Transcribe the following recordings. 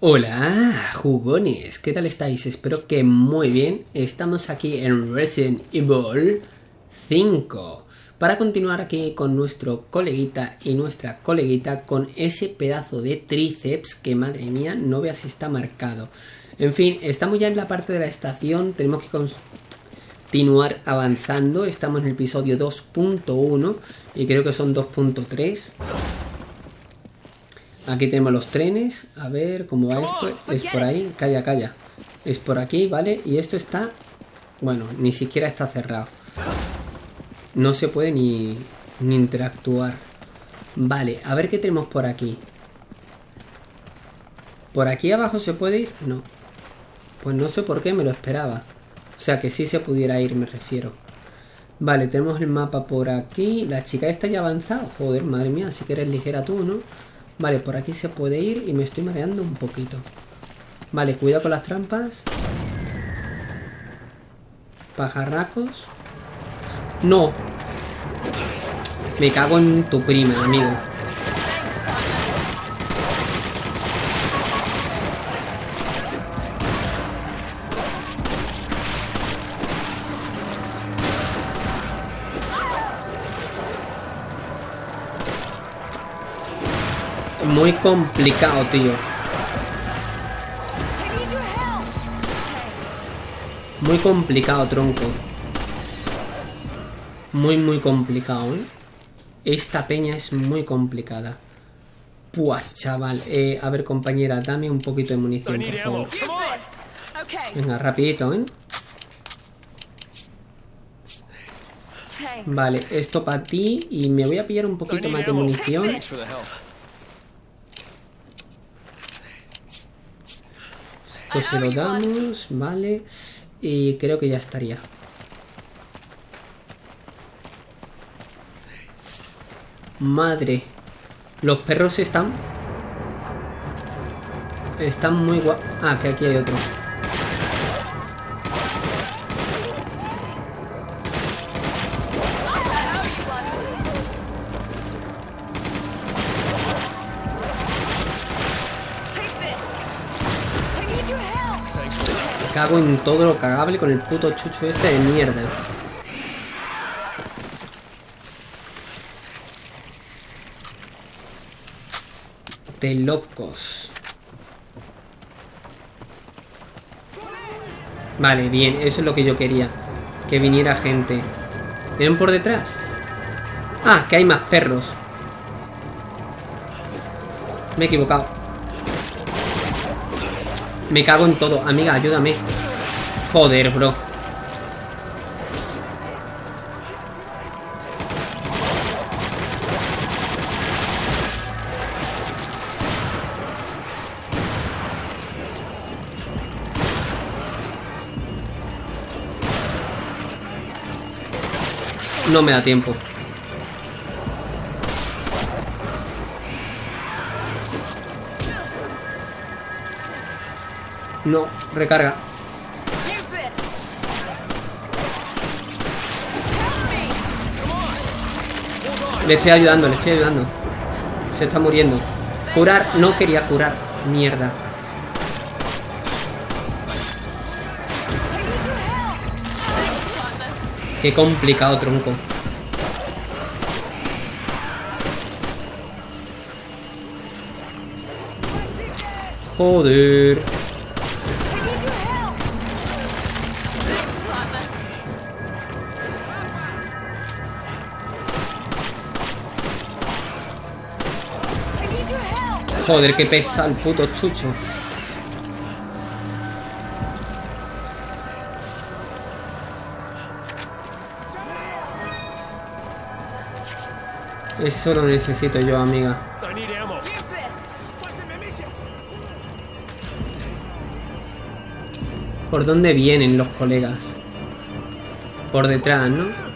Hola, jugones, ¿qué tal estáis? Espero que muy bien. Estamos aquí en Resident Evil 5 para continuar aquí con nuestro coleguita y nuestra coleguita con ese pedazo de tríceps que, madre mía, no veas si está marcado. En fin, estamos ya en la parte de la estación, tenemos que continuar avanzando. Estamos en el episodio 2.1 y creo que son 2.3. Aquí tenemos los trenes. A ver cómo va esto. Es por ahí. Calla, calla. Es por aquí, ¿vale? Y esto está... Bueno, ni siquiera está cerrado. No se puede ni, ni interactuar. Vale, a ver qué tenemos por aquí. ¿Por aquí abajo se puede ir? No. Pues no sé por qué me lo esperaba. O sea, que sí se pudiera ir, me refiero. Vale, tenemos el mapa por aquí. La chica está ya avanzada. Joder, madre mía, si que eres ligera tú, ¿no? Vale, por aquí se puede ir y me estoy mareando un poquito. Vale, cuidado con las trampas. Pajarracos. ¡No! Me cago en tu prima, amigo. Muy complicado, tío. Muy complicado, tronco. Muy, muy complicado, ¿eh? Esta peña es muy complicada. Puah, chaval. Eh, a ver, compañera, dame un poquito de munición, por favor. Venga, rapidito, ¿eh? Vale, esto para ti y me voy a pillar un poquito más de munición. Pues se lo damos, vale. Y creo que ya estaría. Madre. Los perros están... Están muy guapos. Ah, que aquí hay otro. Cago en todo lo cagable con el puto chucho este de mierda. De locos. Vale, bien, eso es lo que yo quería. Que viniera gente. ¿Vienen por detrás? Ah, que hay más perros. Me he equivocado. Me cago en todo. Amiga, ayúdame. Joder, bro. No me da tiempo. No, recarga. Le estoy ayudando, le estoy ayudando. Se está muriendo. Curar, no quería curar. Mierda. Qué complicado, tronco. Joder. Joder, qué pesa el puto chucho. Eso lo necesito yo, amiga. ¿Por dónde vienen los colegas? Por detrás, ¿no?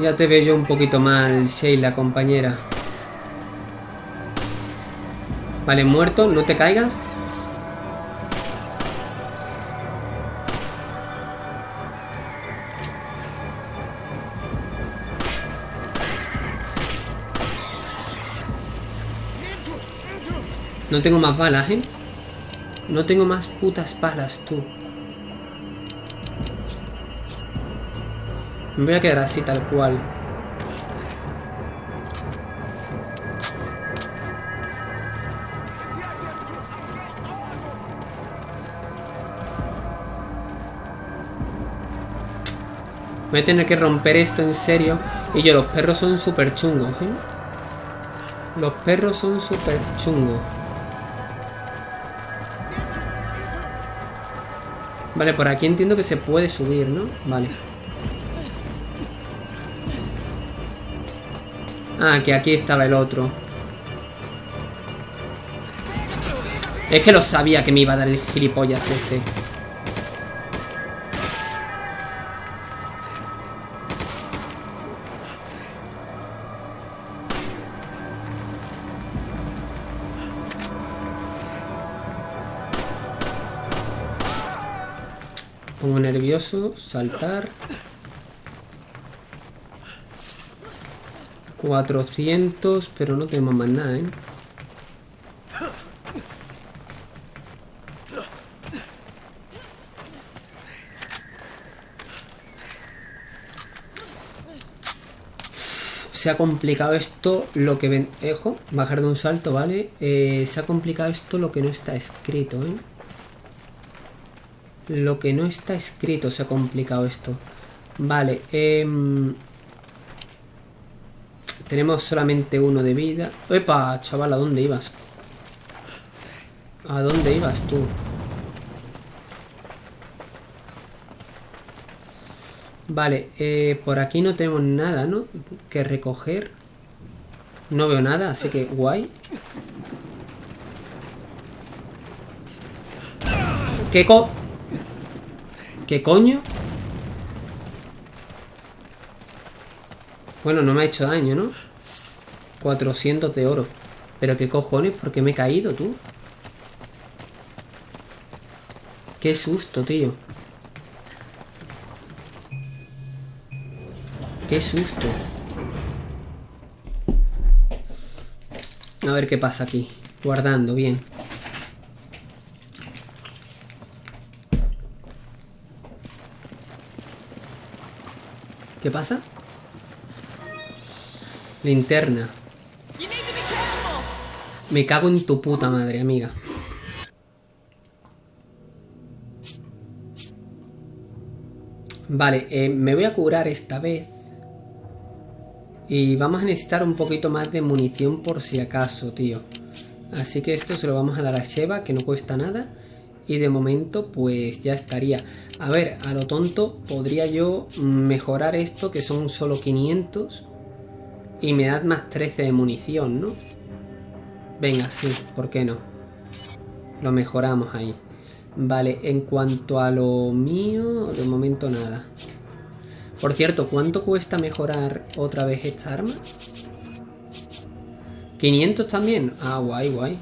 Ya te veo yo un poquito mal, Sheila, compañera. Vale, muerto, no te caigas. No tengo más balas, ¿eh? No tengo más putas balas, tú. Me voy a quedar así, tal cual. Voy a tener que romper esto en serio. Y yo, los perros son súper chungos, ¿eh? Los perros son súper chungos. Vale, por aquí entiendo que se puede subir, ¿no? Vale. Ah, que aquí estaba el otro. Es que lo sabía que me iba a dar el gilipollas este. Pongo nervioso, saltar. 400, pero no tenemos más nada, ¿eh? se ha complicado esto lo que ven... Ejo, bajar de un salto, ¿vale? Eh, se ha complicado esto lo que no está escrito, ¿eh? Lo que no está escrito se ha complicado esto. Vale, eh, tenemos solamente uno de vida. ¡Epa! Chaval, ¿a dónde ibas? ¿A dónde ibas tú? Vale, eh, por aquí no tenemos nada, ¿no? Que recoger. No veo nada, así que guay. ¿Qué co... ¿Qué coño? Bueno, no me ha hecho daño, ¿no? 400 de oro. Pero qué cojones, ¿por qué me he caído, tú? Qué susto, tío. Qué susto. A ver qué pasa aquí. Guardando, bien. ¿Qué pasa? Linterna. Me cago en tu puta madre, amiga. Vale, eh, me voy a curar esta vez. Y vamos a necesitar un poquito más de munición por si acaso, tío. Así que esto se lo vamos a dar a Sheva, que no cuesta nada. Y de momento, pues ya estaría. A ver, a lo tonto, podría yo mejorar esto, que son solo 500 y me da más 13 de munición, ¿no? Venga, sí, ¿por qué no? Lo mejoramos ahí. Vale, en cuanto a lo mío, de momento nada. Por cierto, ¿cuánto cuesta mejorar otra vez esta arma? 500 también. Ah, guay, guay.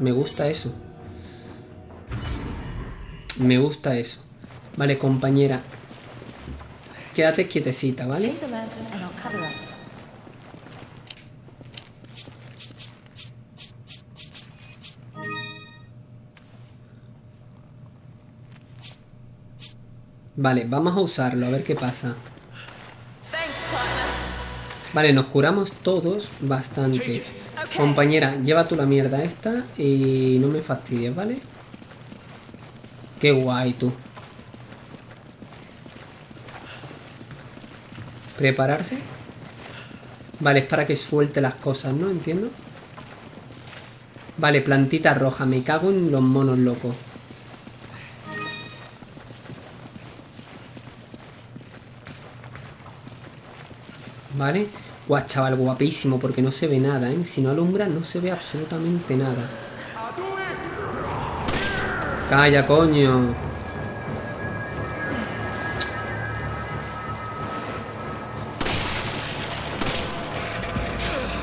Me gusta eso. Me gusta eso. Vale, compañera. Quédate quietecita, ¿vale? Vale, vamos a usarlo, a ver qué pasa. Vale, nos curamos todos bastante. Compañera, lleva tú la mierda esta y no me fastidies, ¿vale? Qué guay tú. ¿Prepararse? Vale, es para que suelte las cosas, ¿no? Entiendo. Vale, plantita roja. Me cago en los monos locos. ¿Vale? Guau, chaval, guapísimo, porque no se ve nada, ¿eh? Si no alumbra, no se ve absolutamente nada. Calla, coño.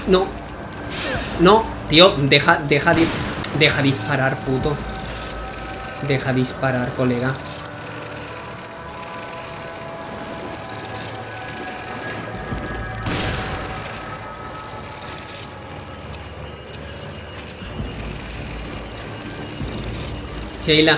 No. No, tío, deja, deja, deja disparar, puto. Deja disparar, colega. Sheila.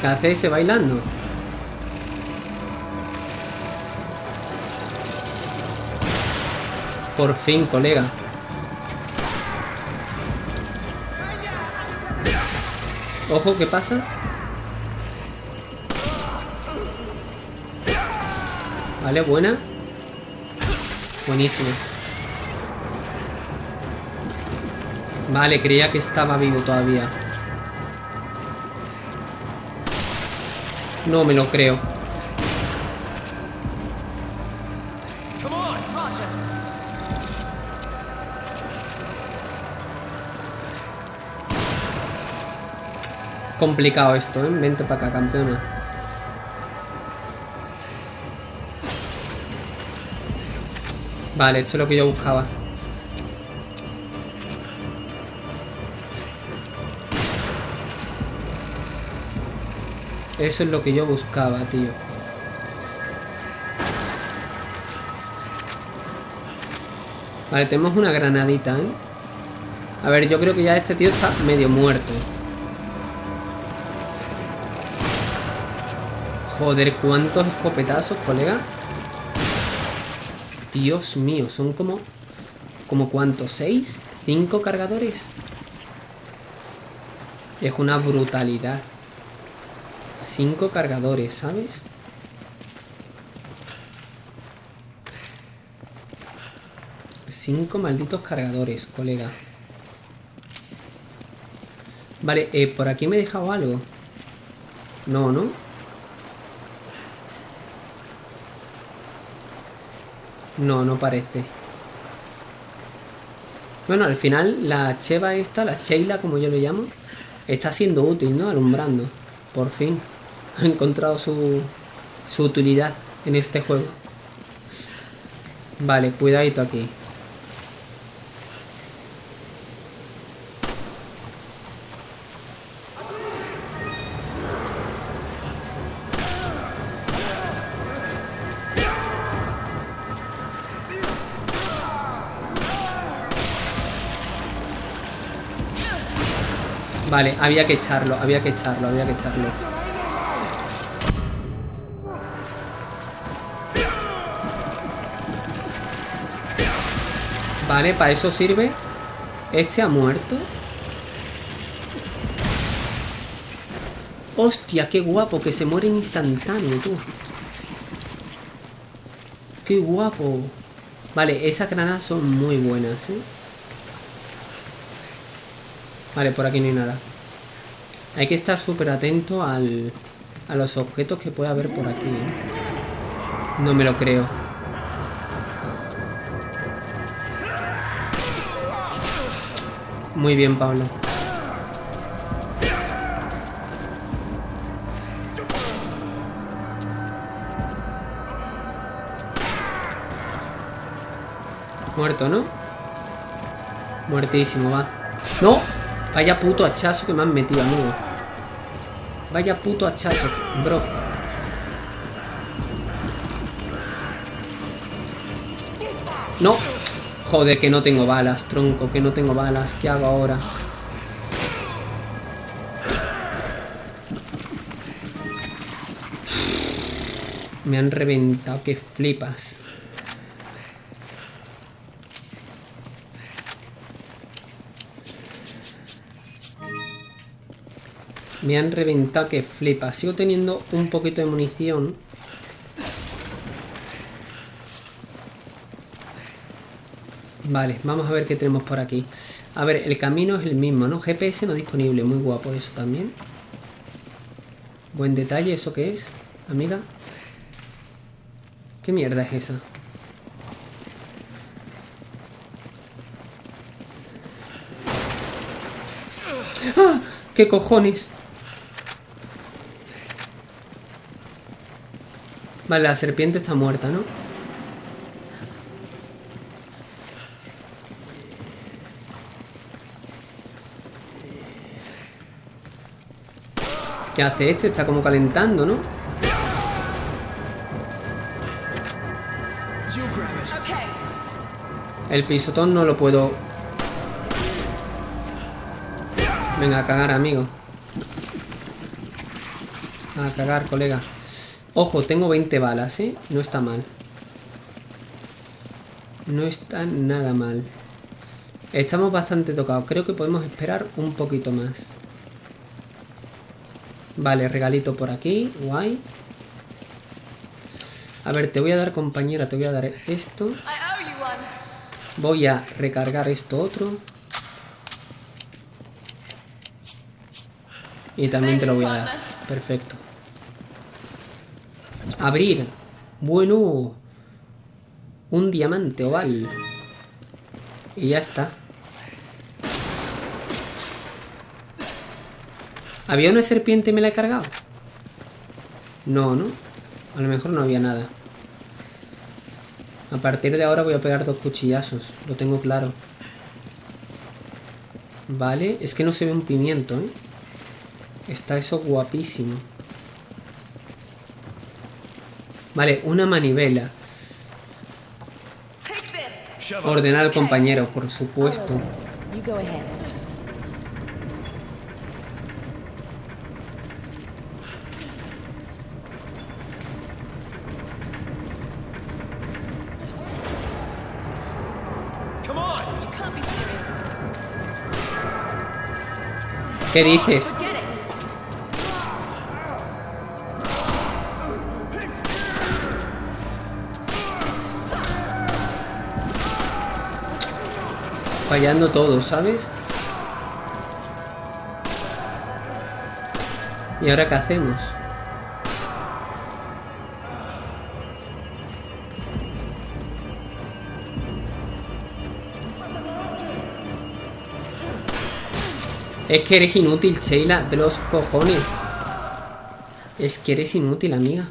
¿Qué hace ese bailando? Por fin, colega. Ojo, ¿qué pasa? Vale, buena. Buenísimo. Vale, creía que estaba vivo todavía. No me lo creo. Complicado esto, ¿eh? Vente para acá, campeona. Vale, esto es lo que yo buscaba. Eso es lo que yo buscaba, tío. Vale, tenemos una granadita, ¿eh? A ver, yo creo que ya este tío está medio muerto. Joder, ¿cuántos escopetazos, colega? Dios mío, son como... ¿Como cuántos? ¿Seis? ¿Cinco cargadores? Es una brutalidad. Cinco cargadores, ¿sabes? Cinco malditos cargadores, colega. Vale, eh, por aquí me he dejado algo. No, ¿no? No, no parece. Bueno, al final la cheva esta, la Sheila como yo le llamo, está siendo útil, ¿no? Alumbrando. Por fin. Ha encontrado su, su utilidad en este juego. Vale, cuidadito aquí. Vale, había que echarlo, había que echarlo, había que echarlo. Vale, para eso sirve. Este ha muerto. Hostia, qué guapo, que se muere en instantáneo, tú. Qué guapo. Vale, esas granadas son muy buenas, ¿eh? Vale, por aquí no hay nada. Hay que estar súper atento al, a los objetos que puede haber por aquí. ¿eh? No me lo creo. Muy bien, Pablo. Muerto, ¿no? Muertísimo, va. ¡No! Vaya puto hachazo que me han metido, amigo. Vaya puto hachazo, bro. No. Joder, que no tengo balas, tronco, que no tengo balas. ¿Qué hago ahora? Me han reventado, que flipas. Me han reventado que flipa. Sigo teniendo un poquito de munición. Vale, vamos a ver qué tenemos por aquí. A ver, el camino es el mismo, ¿no? GPS no disponible. Muy guapo eso también. Buen detalle, ¿eso qué es? Amiga. ¿Qué mierda es esa? ¡Ah! ¿Qué cojones? Vale, la serpiente está muerta, ¿no? ¿Qué hace este? Está como calentando, ¿no? El pisotón no lo puedo... Venga, a cagar, amigo. A cagar, colega. Ojo, tengo 20 balas, ¿eh? No está mal. No está nada mal. Estamos bastante tocados. Creo que podemos esperar un poquito más. Vale, regalito por aquí. Guay. A ver, te voy a dar, compañera, te voy a dar esto. Voy a recargar esto otro. Y también te lo voy a dar. Perfecto. Abrir. Bueno. Un diamante oval. Y ya está. ¿Había una serpiente y me la he cargado? No, ¿no? A lo mejor no había nada. A partir de ahora voy a pegar dos cuchillazos. Lo tengo claro. Vale. Es que no se ve un pimiento, ¿eh? Está eso guapísimo. Vale, una manivela. Ordenar al compañero, por supuesto. ¿Qué dices? Fallando todo, ¿sabes? ¿Y ahora qué hacemos? Es que eres inútil, Sheila, de los cojones. Es que eres inútil, amiga.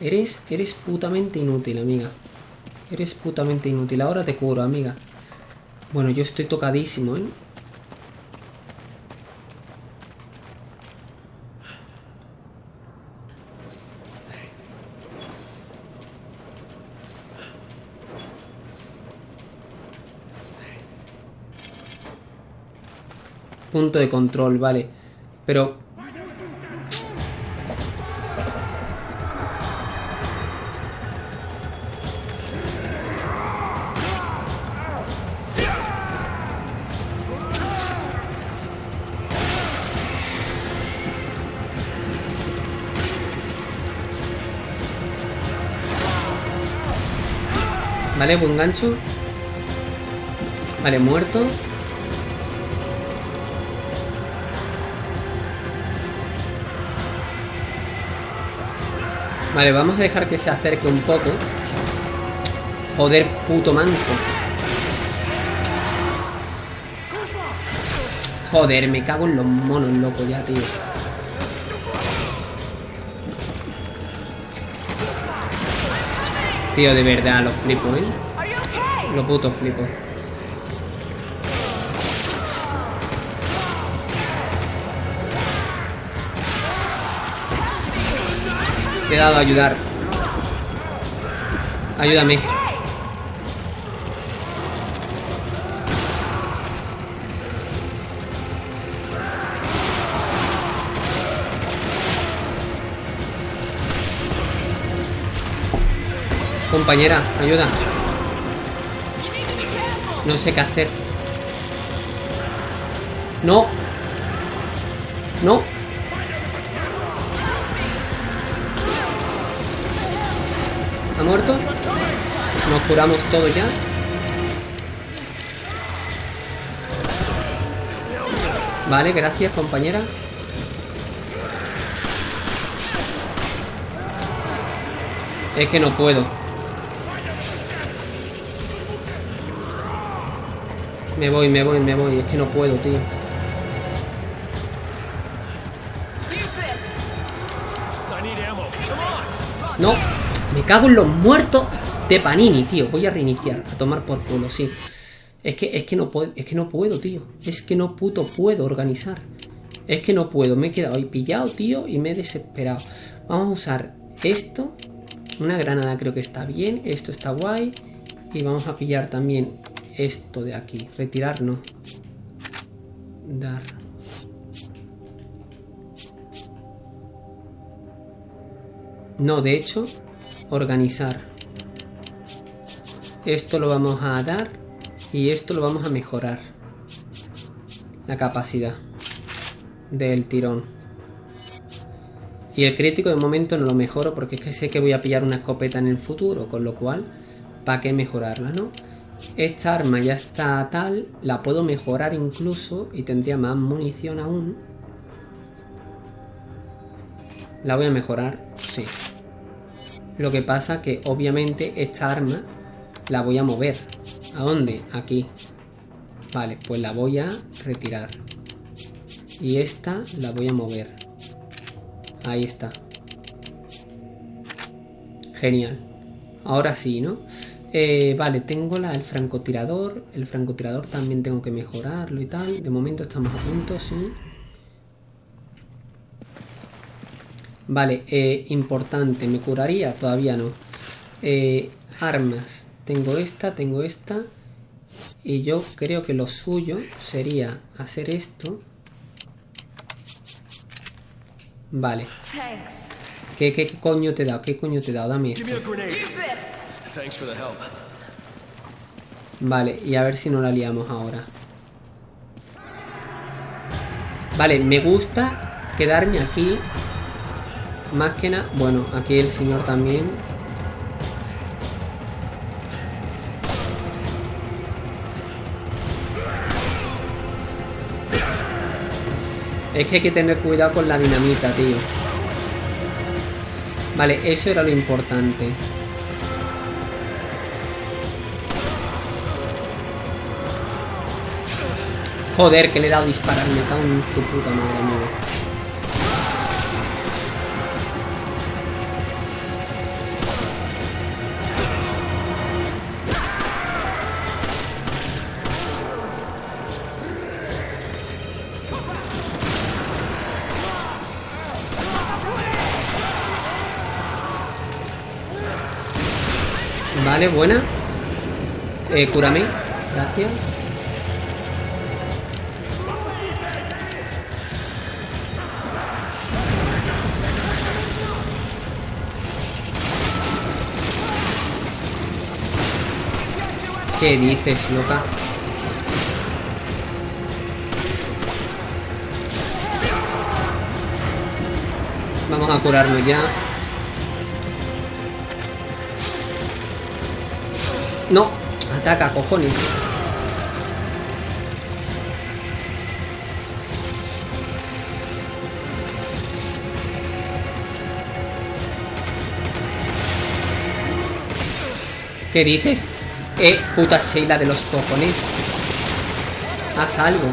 Eres, eres putamente inútil, amiga. Eres putamente inútil. Ahora te curo, amiga. Bueno, yo estoy tocadísimo, ¿eh? Punto de control, vale. Pero Vale, buen gancho. Vale, muerto. Vale, vamos a dejar que se acerque un poco. Joder, puto manco. Joder, me cago en los monos, loco, ya, tío. Tío, de verdad, lo flipo, ¿eh? Lo puto flipo. Te he dado a ayudar. Ayúdame. Compañera, ayuda. No sé qué hacer. No. No. ¿Ha muerto? Nos curamos todo ya. Vale, gracias compañera. Es que no puedo. Me voy, me voy, me voy. Es que no puedo, tío. No, me cago en los muertos de Panini, tío. Voy a reiniciar, a tomar por culo, sí. Es que, es que no puedo, es que no puedo, tío. Es que no puto puedo organizar. Es que no puedo, me he quedado ahí pillado, tío, y me he desesperado. Vamos a usar esto. Una granada creo que está bien. Esto está guay. Y vamos a pillar también esto de aquí. Retirar no. Dar. No, de hecho, organizar. Esto lo vamos a dar y esto lo vamos a mejorar. La capacidad del tirón. Y el crítico de momento no lo mejoro porque es que sé que voy a pillar una escopeta en el futuro, con lo cual, ¿para qué mejorarla, no? Esta arma ya está tal, la puedo mejorar incluso y tendría más munición aún. La voy a mejorar, sí. Lo que pasa que obviamente esta arma la voy a mover. ¿A dónde? Aquí. Vale, pues la voy a retirar. Y esta la voy a mover. Ahí está. Genial. Ahora sí, ¿no? Eh, vale, tengo la, el francotirador. El francotirador también tengo que mejorarlo y tal. De momento estamos a punto, sí. Vale, eh, importante. ¿Me curaría? Todavía no. Eh, armas. Tengo esta, tengo esta. Y yo creo que lo suyo sería hacer esto. Vale. ¿Qué, qué coño te da? ¿Qué coño te da? Dame esto. Vale, y a ver si no la liamos ahora. Vale, me gusta quedarme aquí. Más que nada... Bueno, aquí el señor también. Es que hay que tener cuidado con la dinamita, tío. Vale, eso era lo importante. Joder, que le he dado a disparar. Me cago en tu puta madre, amigo. Vale, buena. Eh, cúrame. Gracias. ¿Qué dices, loca? Vamos a curarnos ya. No, ataca, cojones. ¿Qué dices? Eh, puta Sheila de los cojones. Haz algo.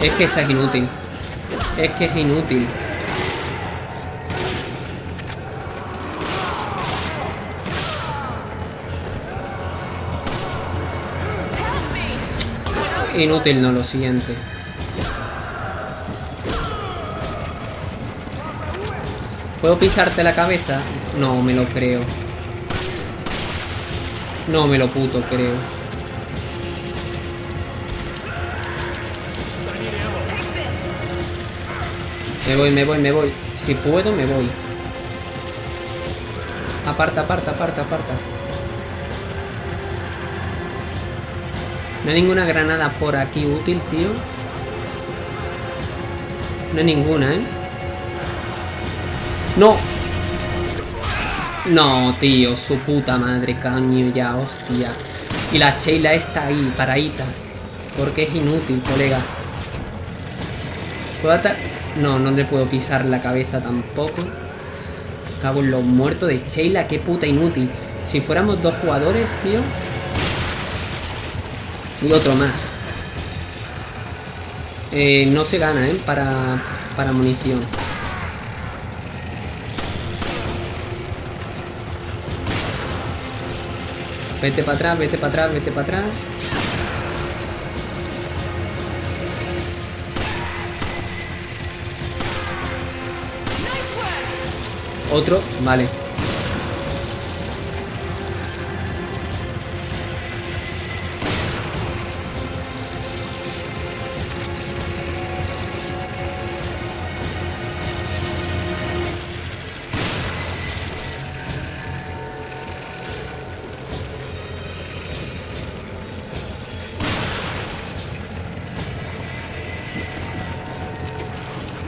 Es que esta es inútil. Es que es inútil. Inútil, no, lo siguiente. ¿Puedo pisarte la cabeza? No, me lo creo. No me lo puto creo. Me voy, me voy, me voy. Si puedo, me voy. Aparta, aparta, aparta, aparta. No hay ninguna granada por aquí útil, tío. No hay ninguna, ¿eh? ¡No! No, tío, su puta madre, caño ya, hostia. Y la Sheila está ahí, paradita. Porque es inútil, colega. ¿Puedo atar? No, no le puedo pisar la cabeza tampoco. Cago en los muertos de Sheila, qué puta inútil. Si fuéramos dos jugadores, tío. Y otro más. Eh, no se gana, ¿eh? Para, para munición. Vete para atrás, vete para atrás, vete para atrás. Otro, vale.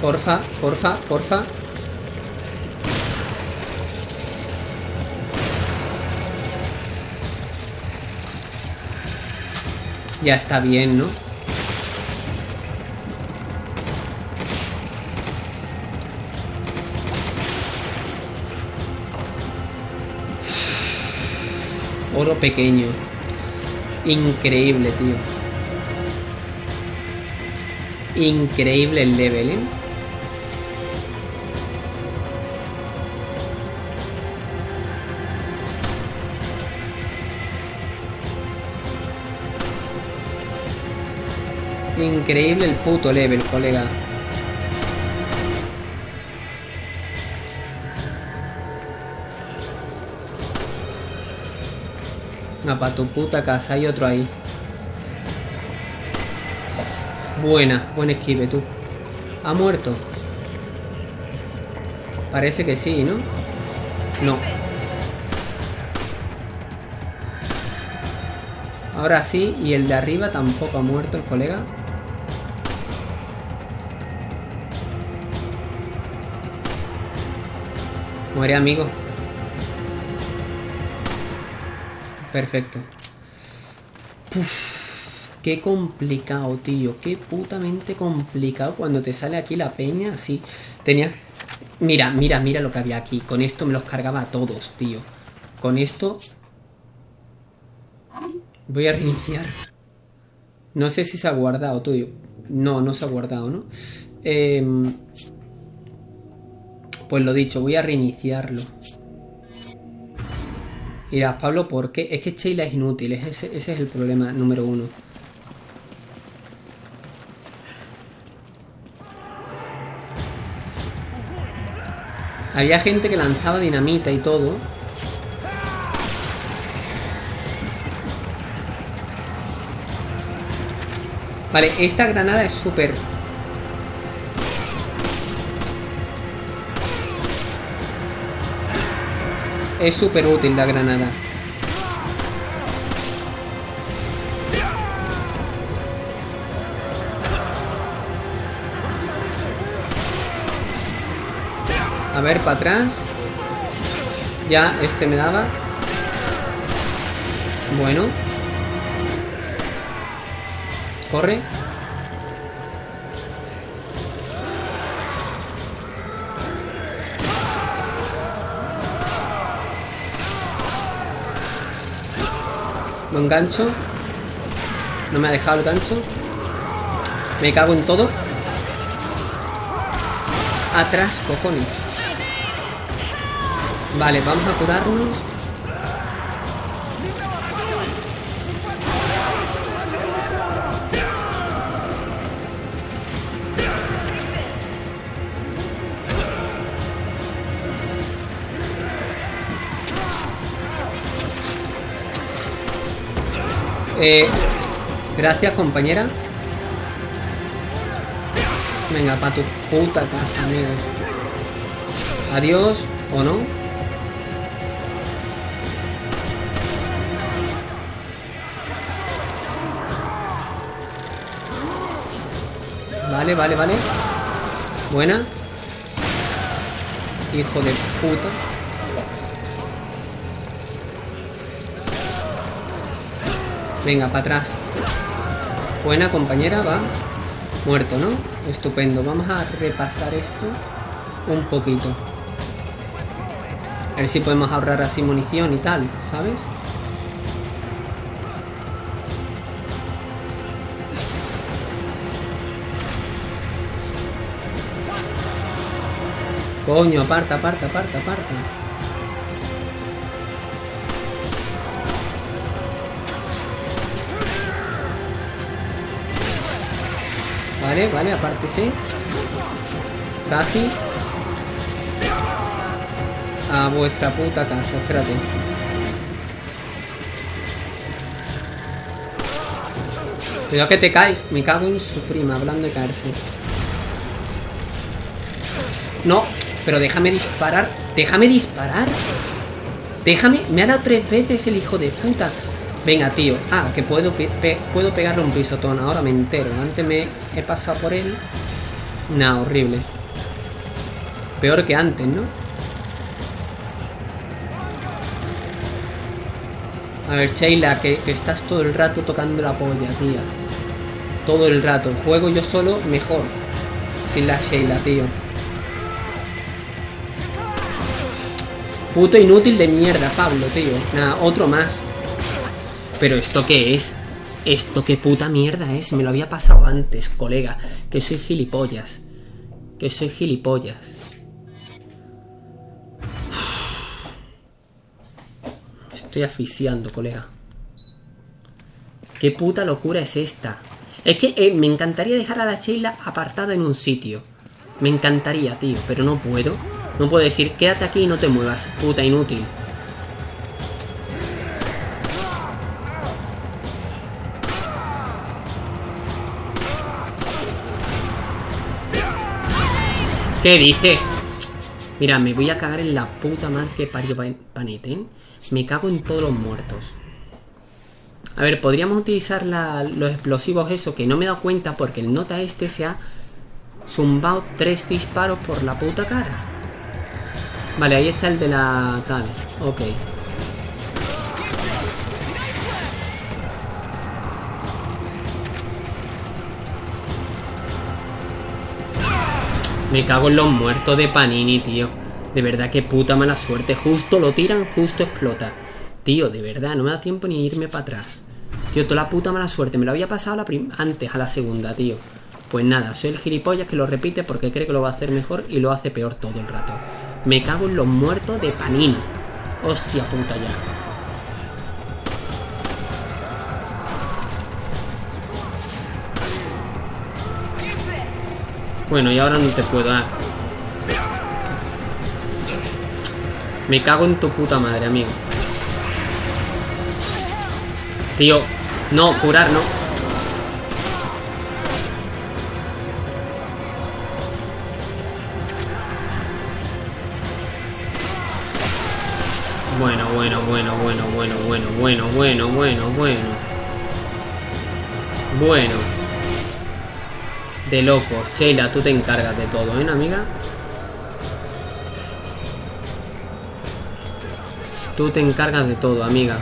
Porfa, porfa, porfa. Ya está bien, ¿no? Oro pequeño. Increíble, tío. Increíble el level, ¿eh? Increíble el puto level, colega. Ah, para tu puta casa, hay otro ahí. Buena, buen esquive tú. ¿Ha muerto? Parece que sí, ¿no? No. Ahora sí, y el de arriba tampoco ha muerto el colega. Muere, amigo. Perfecto. qué complicado, tío. Qué putamente complicado cuando te sale aquí la peña así. Tenía... Mira, mira, mira lo que había aquí. Con esto me los cargaba a todos, tío. Con esto... Voy a reiniciar. No sé si se ha guardado, tío. No, no se ha guardado, ¿no? Eh... Pues lo dicho, voy a reiniciarlo. Dirás, Pablo, ¿por qué? Es que Sheila es inútil, ese es el problema número uno. Había gente que lanzaba dinamita y todo. Vale, esta granada es súper Es súper útil la granada. A ver, para atrás. Ya, este me daba. Bueno. Corre. Buen gancho. No me ha dejado el gancho. Me cago en todo. Atrás, cojones. Vale, vamos a curarnos. Eh, gracias, compañera. Venga, para tu puta casa, amigo. Adiós, ¿o no? Vale, vale, vale. Buena. Hijo de puta. Venga, para atrás. Buena compañera, va. Muerto, ¿no? Estupendo. Vamos a repasar esto un poquito. A ver si podemos ahorrar así munición y tal, ¿sabes? Coño, aparta, aparta, aparta, aparta. Vale, vale, aparte sí. Casi. a vuestra puta casa. Espérate. Cuidado que te caes. Me cago en su prima, hablando de caerse. No, pero déjame disparar. Déjame disparar. Déjame. Me ha dado tres veces el hijo de puta. Venga, tío. Ah, que puedo, puedo pegarle un pisotón. Ahora me entero. Antes me he pasado por él. Nah, horrible. Peor que antes, ¿no? A ver, Sheila, que, estás todo el rato tocando la polla, tía. Todo el rato. Juego yo solo mejor. Sin la Sheila, tío. Puto inútil de mierda, Pablo, tío. Nada, otro más. Pero ¿esto qué es? ¿Esto qué puta mierda es? Me lo había pasado antes, colega. Que soy gilipollas. Que soy gilipollas. estoy asfixiando, colega. ¿Qué puta locura es esta? Es que eh, me encantaría dejar a la Sheila apartada en un sitio. Me encantaría, tío, pero no puedo. No puedo decir, quédate aquí y no te muevas, puta inútil. ¿Qué dices? Mira, me voy a cagar en la puta madre que parió Paneten. Me cago en todos los muertos. A ver, podríamos utilizar los explosivos eso, que no me he dado cuenta porque el nota este se ha zumbado tres disparos por la puta cara. Vale, ahí está el de la tal. Ok. Me cago en los muertos de Panini, tío. De verdad, qué puta mala suerte. Justo lo tiran, justo explota. Tío, de verdad, no me da tiempo ni irme para atrás. Tío, toda la puta mala suerte. Me lo había pasado antes, a la segunda, tío. Pues nada, soy el gilipollas que lo repite porque cree que lo va a hacer mejor y lo hace peor todo el rato. Me cago en los muertos de Panini. Hostia puta ya. Bueno, y ahora no te puedo dar. Me cago en tu puta madre, amigo. Tío, no, curar no. Bueno, bueno, bueno, bueno, bueno, bueno, bueno, bueno, bueno, bueno. Bueno. De locos. Sheila, tú te encargas de todo, ¿eh, amiga? Tú te encargas de todo, amiga.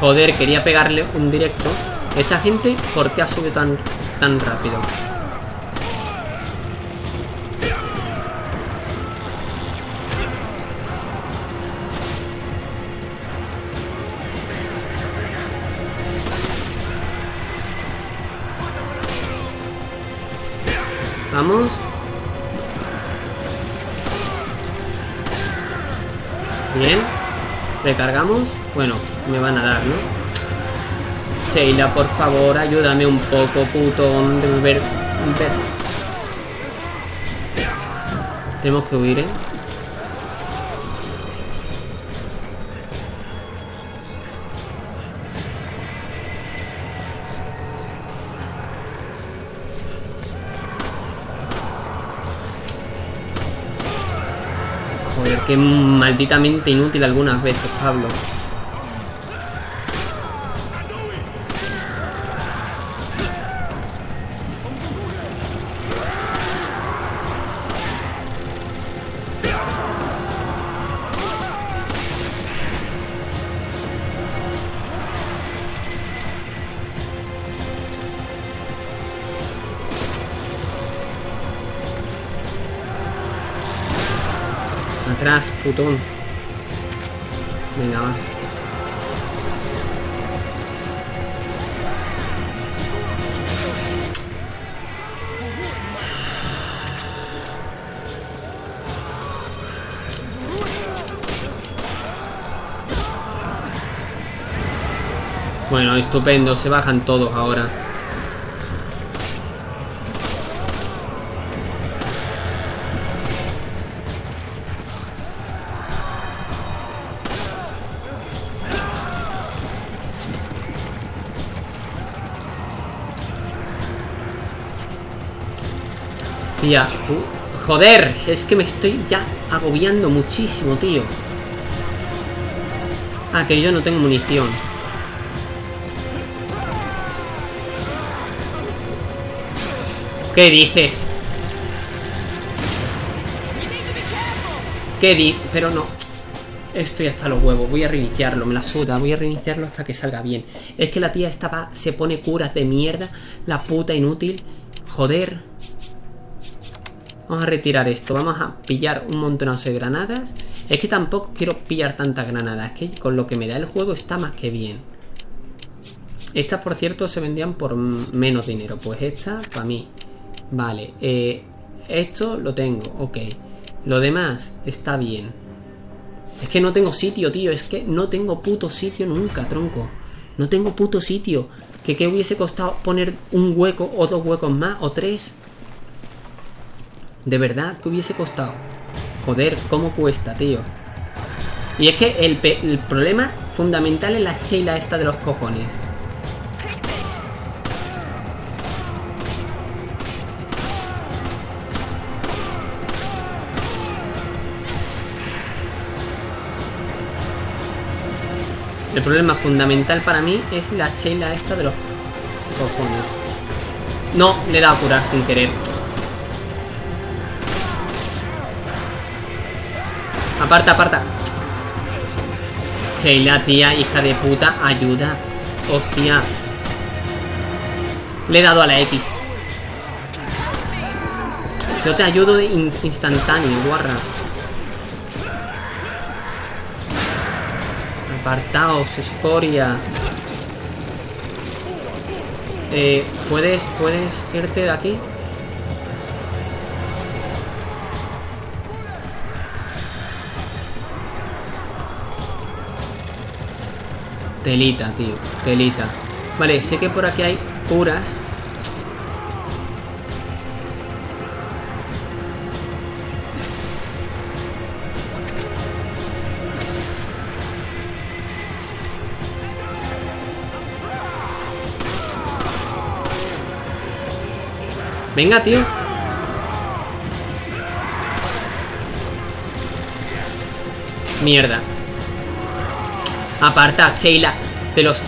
Joder, quería pegarle un directo. Esta gente, ¿por qué ha subido tan, tan rápido? Bien. Recargamos. Bueno, me van a dar, ¿no? Sheila, por favor, ayúdame un poco, puto ver, ver. Tenemos que huir, ¿eh? Que malditamente inútil algunas veces, Pablo. Atrás, putón. Venga, va. Bueno, estupendo, se bajan todos ahora. Joder, es que me estoy ya agobiando muchísimo, tío. Ah, que yo no tengo munición. ¿Qué dices? ¿Qué di? Pero no. Estoy hasta los huevos. Voy a reiniciarlo. Me la suda. Voy a reiniciarlo hasta que salga bien. Es que la tía estaba... Se pone curas de mierda. La puta inútil. Joder. Vamos a retirar esto. Vamos a pillar un montón de granadas. Es que tampoco quiero pillar tantas granadas. Es que con lo que me da el juego está más que bien. Estas, por cierto, se vendían por menos dinero. Pues esta, para mí. Vale, eh, esto lo tengo, ok. Lo demás está bien. Es que no tengo sitio, tío. Es que no tengo puto sitio nunca, tronco. No tengo puto sitio. ¿Que qué hubiese costado poner un hueco o dos huecos más o tres? De verdad, ¿qué hubiese costado? Joder, ¿cómo cuesta, tío? Y es que el, el problema fundamental es la cheila esta de los cojones. El problema fundamental para mí es la chela esta de los cojones. No, le he dado a curar sin querer. Aparta, aparta. Sheila, tía, hija de puta, ayuda. Hostia. Le he dado a la X. Yo te ayudo de instantáneo, guarra. Apartaos, escoria. Eh, ¿puedes, ¿Puedes irte de aquí? Telita, tío. Telita. Vale, sé que por aquí hay curas. Venga, tío. Mierda. Aparta, Sheila. De los...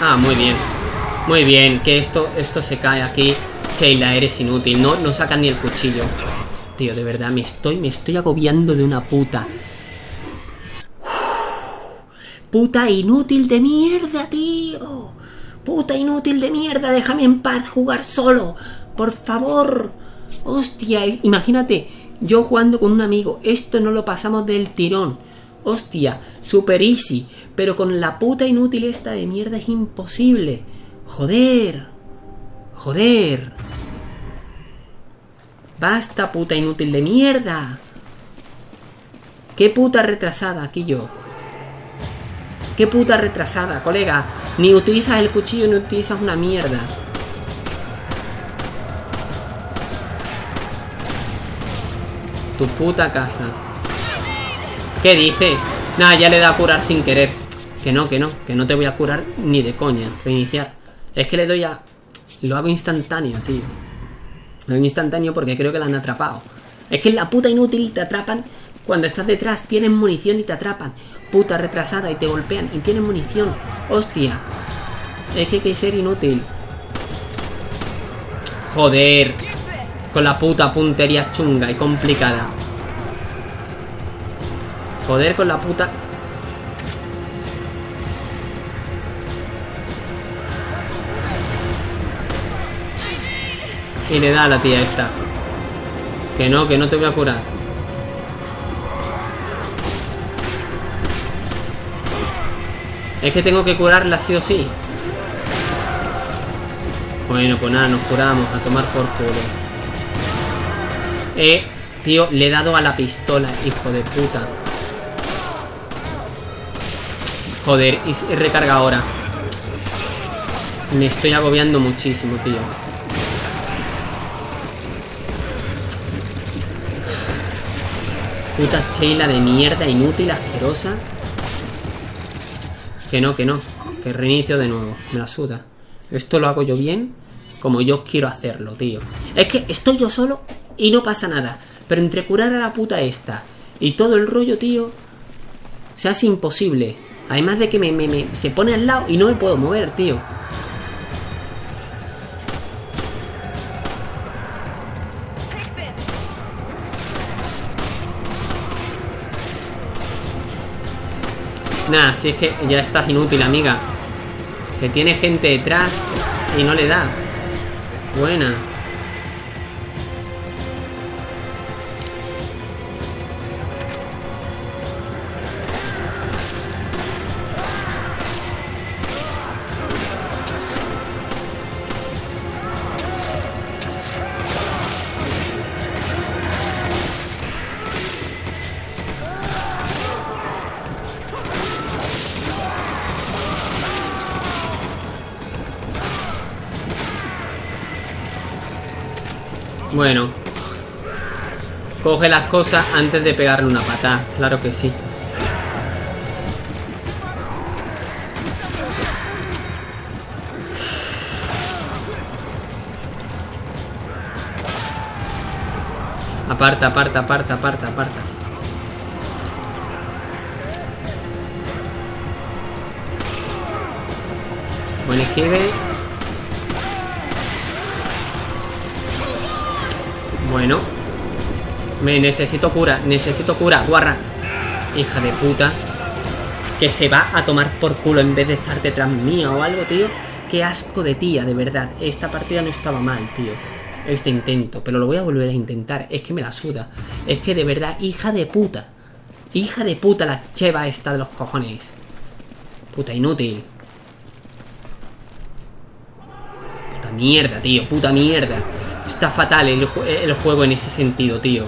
Ah, muy bien. Muy bien, que esto, esto se cae aquí. Sheila, eres inútil. No, no sacan ni el cuchillo. Tío, de verdad, me estoy, me estoy agobiando de una puta. Puta inútil de mierda, tío. Puta inútil de mierda, déjame en paz jugar solo. Por favor. Hostia, imagínate, yo jugando con un amigo. Esto no lo pasamos del tirón. Hostia, super easy. Pero con la puta inútil esta de mierda es imposible. Joder. Joder. Basta, puta inútil de mierda. Qué puta retrasada aquí yo. Qué puta retrasada, colega. Ni utilizas el cuchillo ni utilizas una mierda. Tu puta casa. ¿Qué dices? Nada, ya le da a curar sin querer. Que no, que no, que no te voy a curar ni de coña. Reiniciar. Es que le doy a... Lo hago instantáneo, tío. Lo hago instantáneo porque creo que la han atrapado. Es que la puta inútil te atrapan cuando estás detrás, tienen munición y te atrapan. Puta retrasada y te golpean y tienen munición. Hostia. Es que hay que ser inútil. Joder. Con la puta puntería chunga y complicada. Joder con la puta... Y le da a la tía esta. Que no, que no te voy a curar. Es que tengo que curarla sí o sí. Bueno, pues nada, nos curamos. A tomar por culo. Eh, tío, le he dado a la pistola, hijo de puta. Joder, y recarga ahora. Me estoy agobiando muchísimo, tío. Puta Sheila de mierda, inútil, asquerosa. Que no, que no. Que reinicio de nuevo. Me la suda. Esto lo hago yo bien como yo quiero hacerlo, tío. Es que estoy yo solo y no pasa nada. Pero entre curar a la puta esta y todo el rollo, tío, se hace imposible. Además de que me, se pone al lado y no me puedo mover, tío. Nada, si es que ya estás inútil, amiga. Que tiene gente detrás y no le da. Buena. Bueno. Coge las cosas antes de pegarle una patada. Claro que sí. Aparta, aparta, aparta, aparta, aparta. Buen esquive. Bueno. Me necesito cura, necesito cura, guarra. Hija de puta. Que se va a tomar por culo en vez de estar detrás mía o algo, tío. Qué asco de tía, de verdad. Esta partida no estaba mal, tío. Este intento, pero lo voy a volver a intentar. Es que me la suda. Es que de verdad, hija de puta. Hija de puta la cheva esta de los cojones. Puta inútil. Puta mierda, tío. Puta mierda. Está fatal el, juego en ese sentido, tío.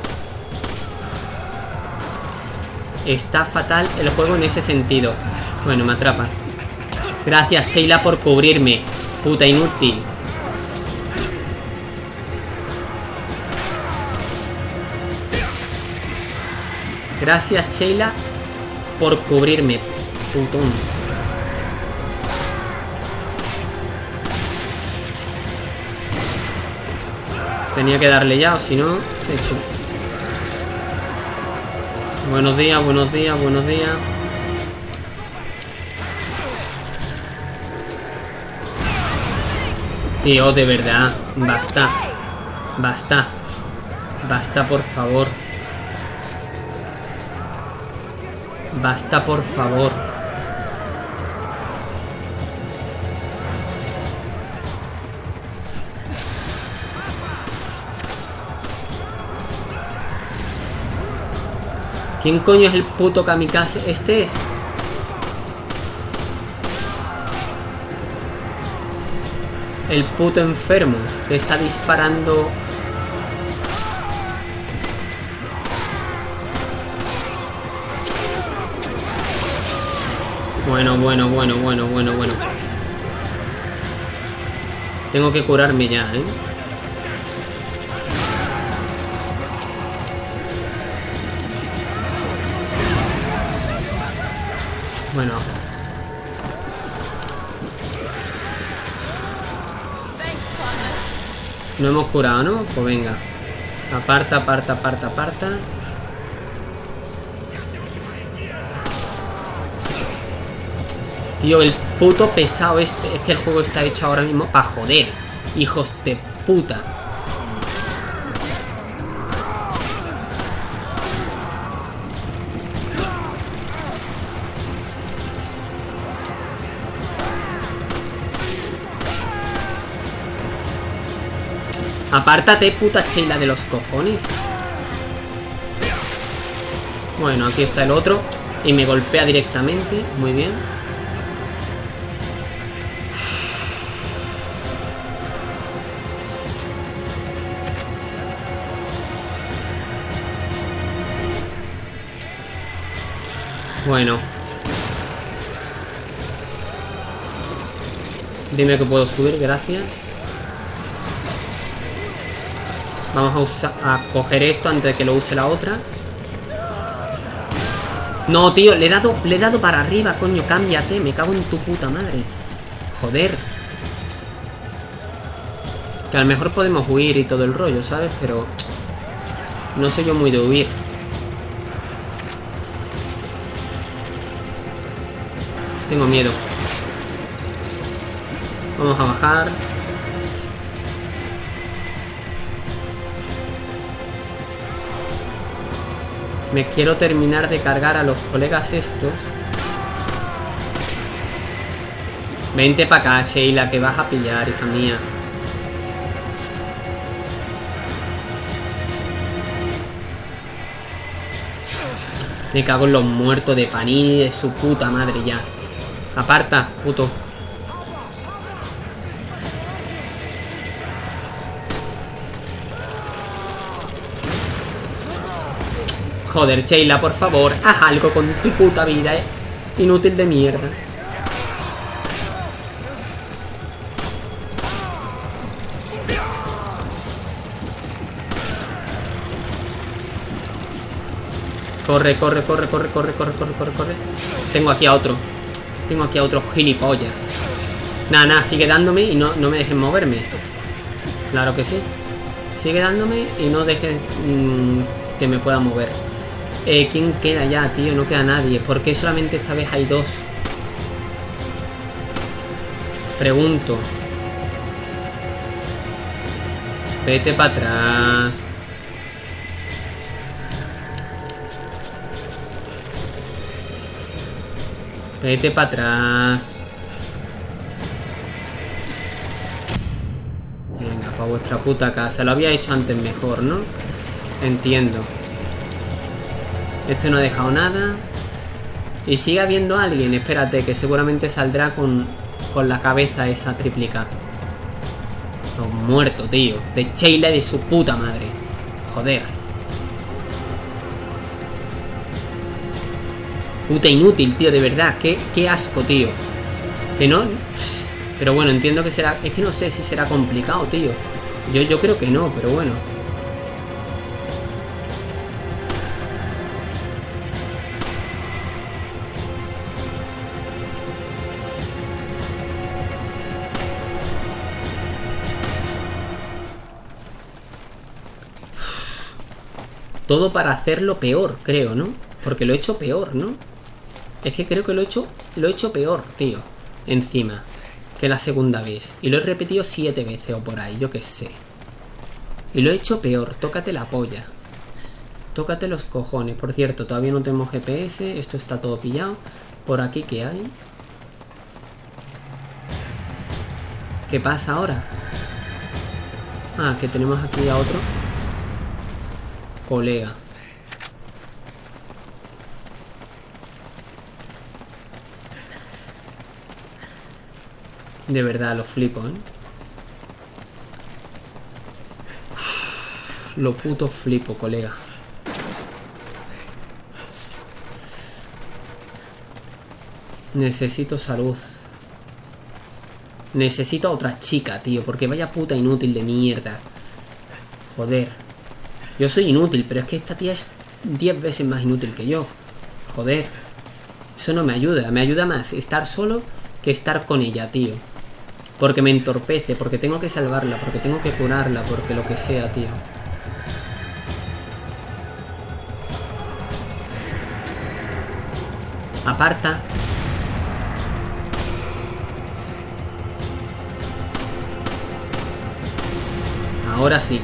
Está fatal el juego en ese sentido. Bueno, me atrapa. Gracias, Sheila, por cubrirme. Puta inútil. Gracias, Sheila, por cubrirme. Putón. Tenía que darle ya, o si no, hecho. Buenos días, buenos días, buenos días. Tío, de verdad. Basta. Basta. Basta, por favor. Basta, por favor. ¿Quién coño es el puto kamikaze? Este es. El puto enfermo que está disparando Bueno, bueno, bueno, bueno, bueno, bueno. Tengo que curarme ya, ¿eh? No hemos curado, ¿no? Pues venga. Aparta, aparta, aparta, aparta. Tío, el puto pesado este. Es que el juego está hecho ahora mismo para joder. Hijos de puta. Apártate, puta chela de los cojones. Bueno, aquí está el otro. Y me golpea directamente. Muy bien. Bueno. Dime que puedo subir, gracias. Vamos a, coger esto antes de que lo use la otra. No, tío, le dado, le he dado para arriba, coño, cámbiate, me cago en tu puta madre. Joder. Que a lo mejor podemos huir y todo el rollo, ¿sabes? Pero no soy yo muy de huir. Tengo miedo. Vamos a bajar. Me quiero terminar de cargar a los colegas estos. Vente para acá, Sheila, que vas a pillar, hija mía. Me cago en los muertos de Panini de su puta madre ya. Aparta, puto. Joder, Sheila, por favor, haz algo con tu puta vida, eh. Inútil de mierda. Corre, corre, corre, corre, corre, corre, corre, corre, corre. Tengo aquí a otro. Tengo aquí a otro gilipollas. Nada, nada, sigue dándome y no, no me dejen moverme. Claro que sí. Sigue dándome y no dejen mmm, que me pueda mover. Eh, ¿Quién queda ya, tío? No queda nadie. ¿Por qué solamente esta vez hay dos? Pregunto. Vete para atrás. Vete para atrás. Venga, para vuestra puta casa. Lo había hecho antes mejor, ¿no? Entiendo. Este no ha dejado nada. Y sigue habiendo alguien. Espérate, que seguramente saldrá con, con la cabeza esa triplica. Los muertos, tío. De Sheila y de su puta madre. Joder. Puta inútil, tío, de verdad. Qué, qué asco, tío. Que no... Pero bueno, entiendo que será... Es que no sé si será complicado, tío. Yo, yo creo que no, pero bueno. Todo para hacerlo peor, creo, ¿no? Porque lo he hecho peor, ¿no? Es que creo que lo he hecho, lo he hecho peor, tío. Encima. Que la segunda vez. Y lo he repetido siete veces o por ahí, yo qué sé. Y lo he hecho peor. Tócate la polla. Tócate los cojones. Por cierto, todavía no tenemos GPS. Esto está todo pillado. Por aquí, ¿qué hay? ¿Qué pasa ahora? Ah, que tenemos aquí a otro colega. De verdad, lo flipo, ¿eh? Lo puto flipo, colega. Necesito salud. Necesito a otra chica, tío. Porque vaya puta inútil de mierda. Joder. Yo soy inútil, pero es que esta tía es 10 veces más inútil que yo. Joder. Eso no me ayuda. Me ayuda más estar solo que estar con ella, tío. Porque me entorpece, porque tengo que salvarla, porque tengo que curarla, porque lo que sea, tío. Aparta. Ahora sí.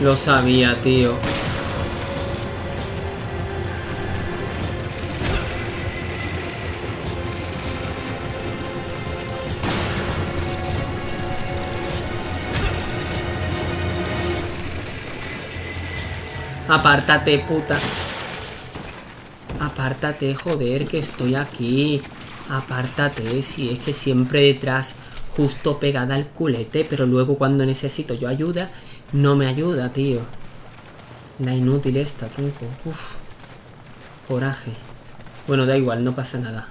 Lo sabía, tío. Apártate, puta. Apártate, joder, que estoy aquí. Apártate, si es que siempre detrás, justo pegada al culete, pero luego cuando necesito yo ayuda, no me ayuda, tío. La inútil esta, tronco. Uf. Coraje. Bueno, da igual, no pasa nada.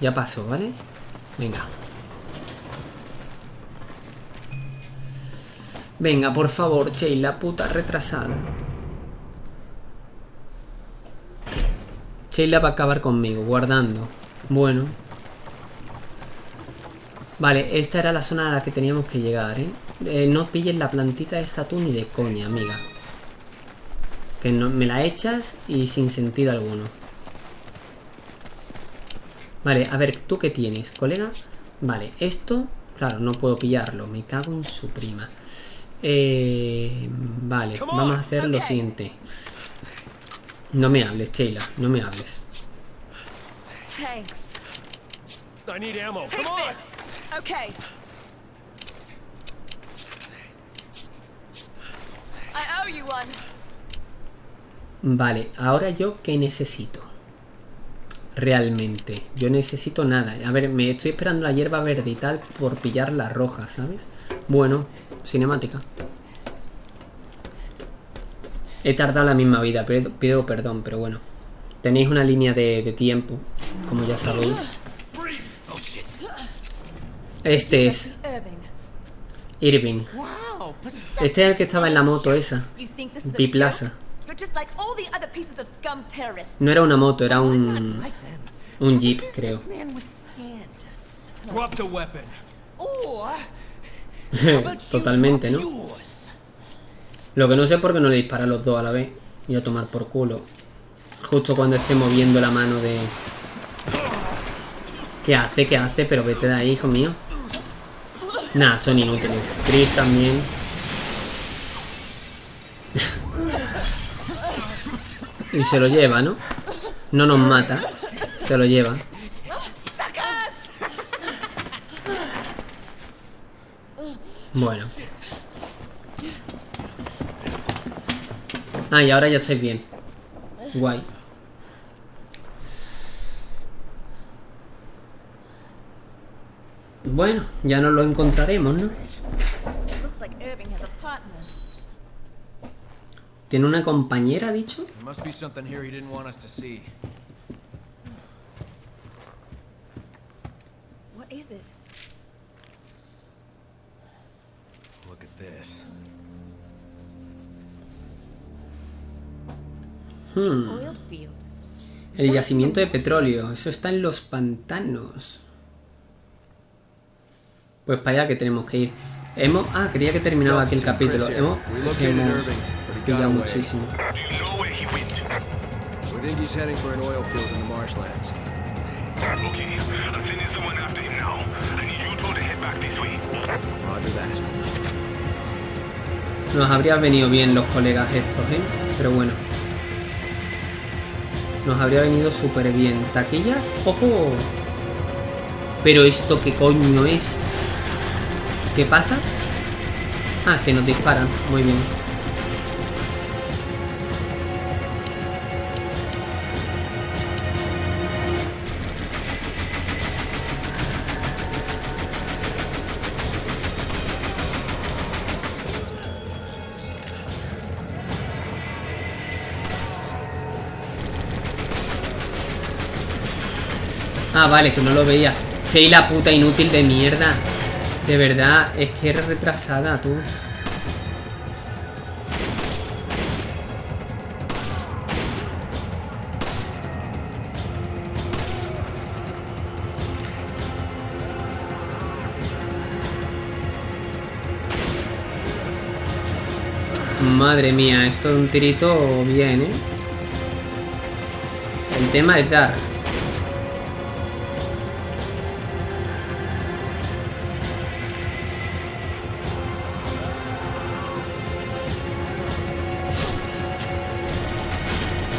Ya pasó, ¿vale? Venga. Venga, por favor, Sheila, puta retrasada. Sheila va a acabar conmigo, guardando. Bueno. Vale, esta era la zona a la que teníamos que llegar, ¿eh? Eh no pilles la plantita esta tú ni de coña, amiga. Que no, me la echas y sin sentido alguno. Vale, a ver, ¿tú qué tienes, colega? Vale, esto... Claro, no puedo pillarlo. Me cago en su prima. Eh, vale, vamos a hacer lo siguiente. No me hables, Sheila, no me hables. Vale, ahora yo qué necesito. Realmente, yo necesito nada. A ver, me estoy esperando la hierba verde y tal por pillar la roja, ¿sabes? Bueno, cinemática. He tardado la misma vida, pido, perdón, pero bueno. Tenéis una línea de, tiempo, como ya sabéis. Este es... Irving. Este es el que estaba en la moto esa. Biplaza. No era una moto, era un... Un jeep, creo. Totalmente, ¿no? Lo que no sé es por qué no le dispara a los dos a la vez. Y a tomar por culo. Justo cuando esté moviendo la mano de... ¿Qué hace? ¿Qué hace? Pero vete de ahí, hijo mío. Nah, son inútiles. Chris también. Y se lo lleva, ¿no? No nos mata. Se lo lleva. Bueno. Ah, y ahora ya estáis bien. Guay. Bueno, ya nos lo encontraremos, ¿no? ¿Tiene una compañera, dicho? Hmm. El yacimiento de petróleo. Eso está en los pantanos. Pues para allá que tenemos que ir. Hemos... Ah, quería que terminaba aquí el capítulo. Hemos, hemos muchísimo. Nos habría venido bien los colegas estos, ¿eh? Pero bueno. Nos habría venido súper bien. ¿Taquillas? ¡Ojo! Pero esto qué coño es. ¿Qué pasa? Ah, que nos disparan. Muy bien. Ah, vale, que no lo veía. Sei la puta inútil de mierda. De verdad, es que eres retrasada, tú. Madre mía, esto es un tirito bien, ¿eh? El tema es dar.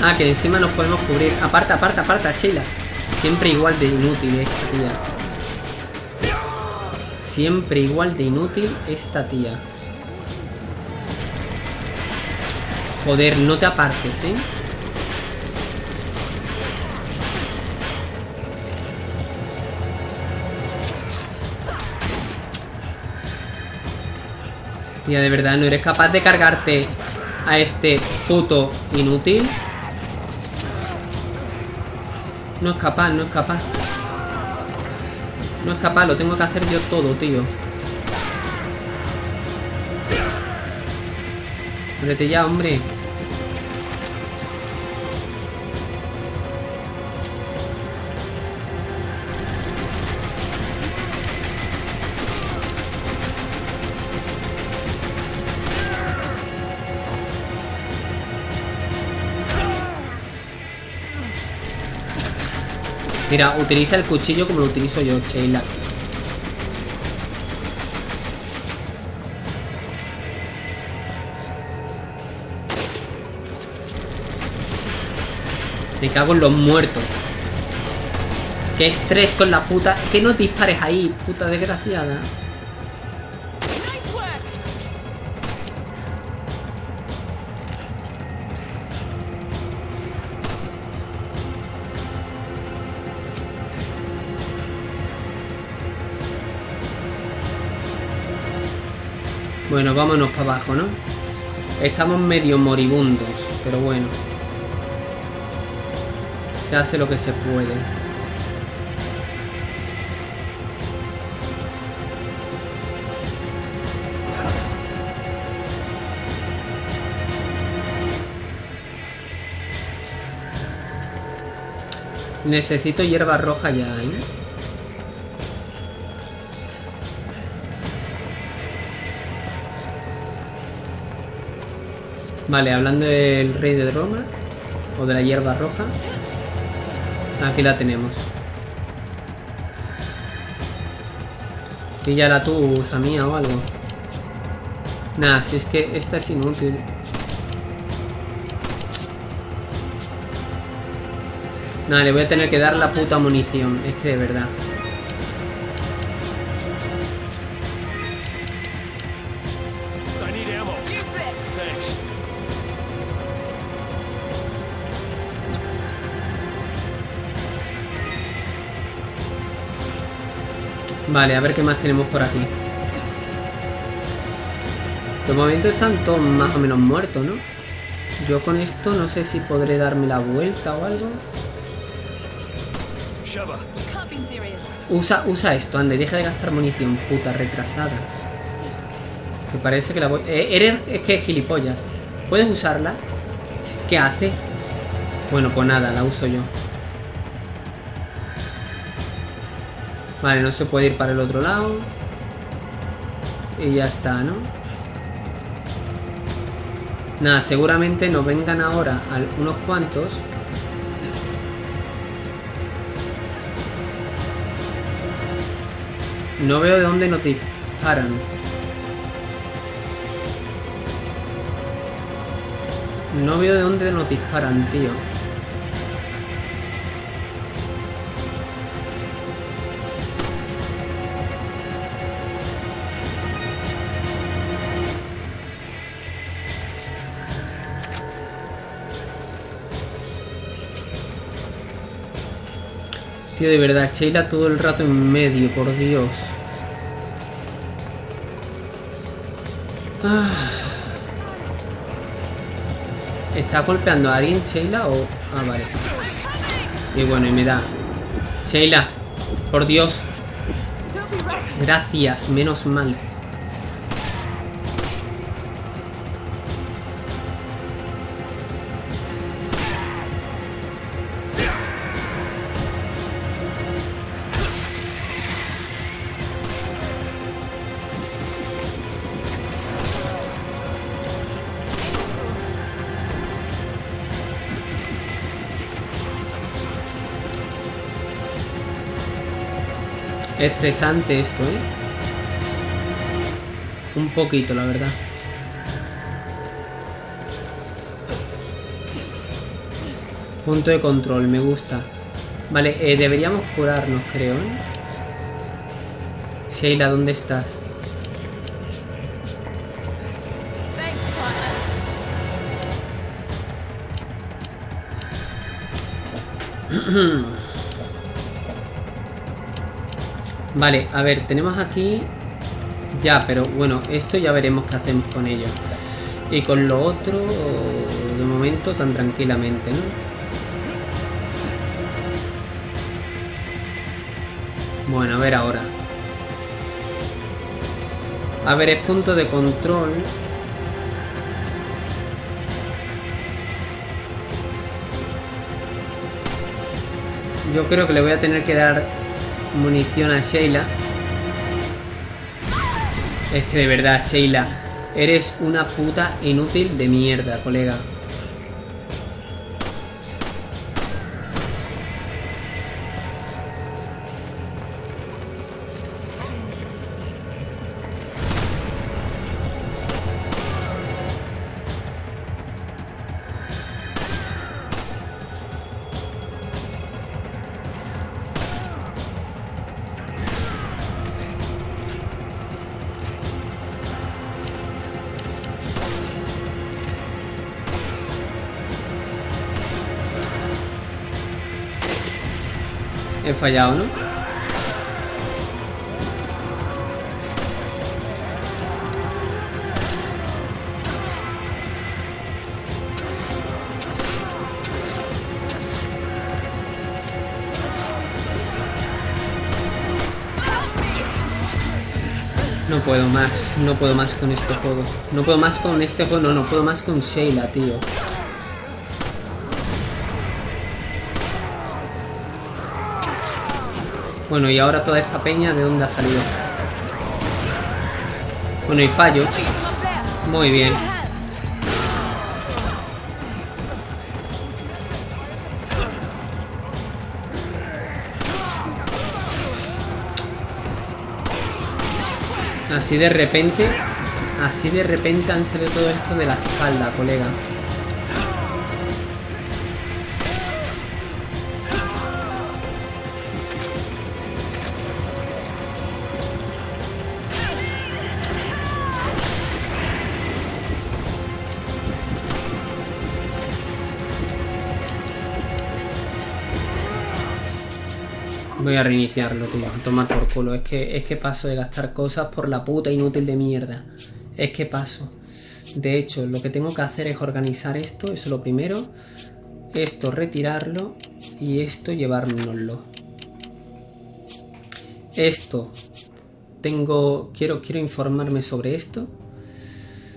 Ah, que encima nos podemos cubrir. Aparta, aparta, aparta, chila. Siempre igual de inútil esta tía. Siempre igual de inútil esta tía. Joder, no te apartes, ¿eh? Tía, de verdad, no eres capaz de cargarte a este puto inútil. No es capaz, no es capaz. No es capaz, lo tengo que hacer yo todo, tío. Vete ya, hombre. Mira, utiliza el cuchillo como lo utilizo yo, Sheila. Me cago en los muertos. Qué estrés con la puta... Que no dispares ahí, puta desgraciada. Bueno, vámonos para abajo, ¿no? Estamos medio moribundos, pero bueno. Se hace lo que se puede. Necesito hierba roja ya, ¿eh? Vale, hablando del rey de Roma o de la hierba roja. Aquí la tenemos. Píllala tú, hija mía, o algo. Nada, si es que esta es inútil. Nada, le voy a tener que dar la puta munición. Es que de verdad. Vale, a ver qué más tenemos por aquí. De momento están todos más o menos muertos, ¿no? Yo con esto no sé si podré darme la vuelta o algo. Usa, usa esto, ande, deja de gastar munición, puta retrasada. Me parece que la voy... Eh, eres, es que es gilipollas. ¿Puedes usarla? ¿Qué hace? Bueno, pues nada, la uso yo. Vale, no se puede ir para el otro lado. Y ya está, ¿no? Nada, seguramente nos vengan ahora unos cuantos. No veo de dónde nos disparan. No veo de dónde nos disparan, tío. De verdad, Sheila todo el rato en medio, por Dios. Ah. ¿Está golpeando a alguien, Sheila? O... Ah, vale. Y bueno, y me da... Sheila, por Dios. Gracias, menos mal. Estresante esto, ¿eh? Un poquito, la verdad. Punto de control, me gusta. Vale, eh, deberíamos curarnos, creo, ¿eh? Sheila, ¿dónde estás? Vale, a ver, tenemos aquí... Ya, pero bueno, esto ya veremos qué hacemos con ello. Y con lo otro, de momento, tan tranquilamente, ¿no? Bueno, a ver ahora. A ver, es punto de control. Yo creo que le voy a tener que dar munición a Sheila. Es que de verdad, Sheila, eres una puta inútil de mierda, colega. Fallado, ¿no? No puedo más, no puedo más con este juego. No puedo más con este juego, no, no puedo más con Sheila, tío. Bueno, y ahora toda esta peña, ¿de dónde ha salido? Bueno, y fallo. Muy bien. Así de repente, así de repente han salido todo esto de la espalda, colega. Voy a reiniciarlo, tío. Tomar por culo. Es que, es que paso de gastar cosas por la puta inútil de mierda. Es que paso. De hecho, lo que tengo que hacer es organizar esto. Eso es lo primero. Esto retirarlo. Y esto llevárnoslo. Esto. Tengo... Quiero, quiero informarme sobre esto.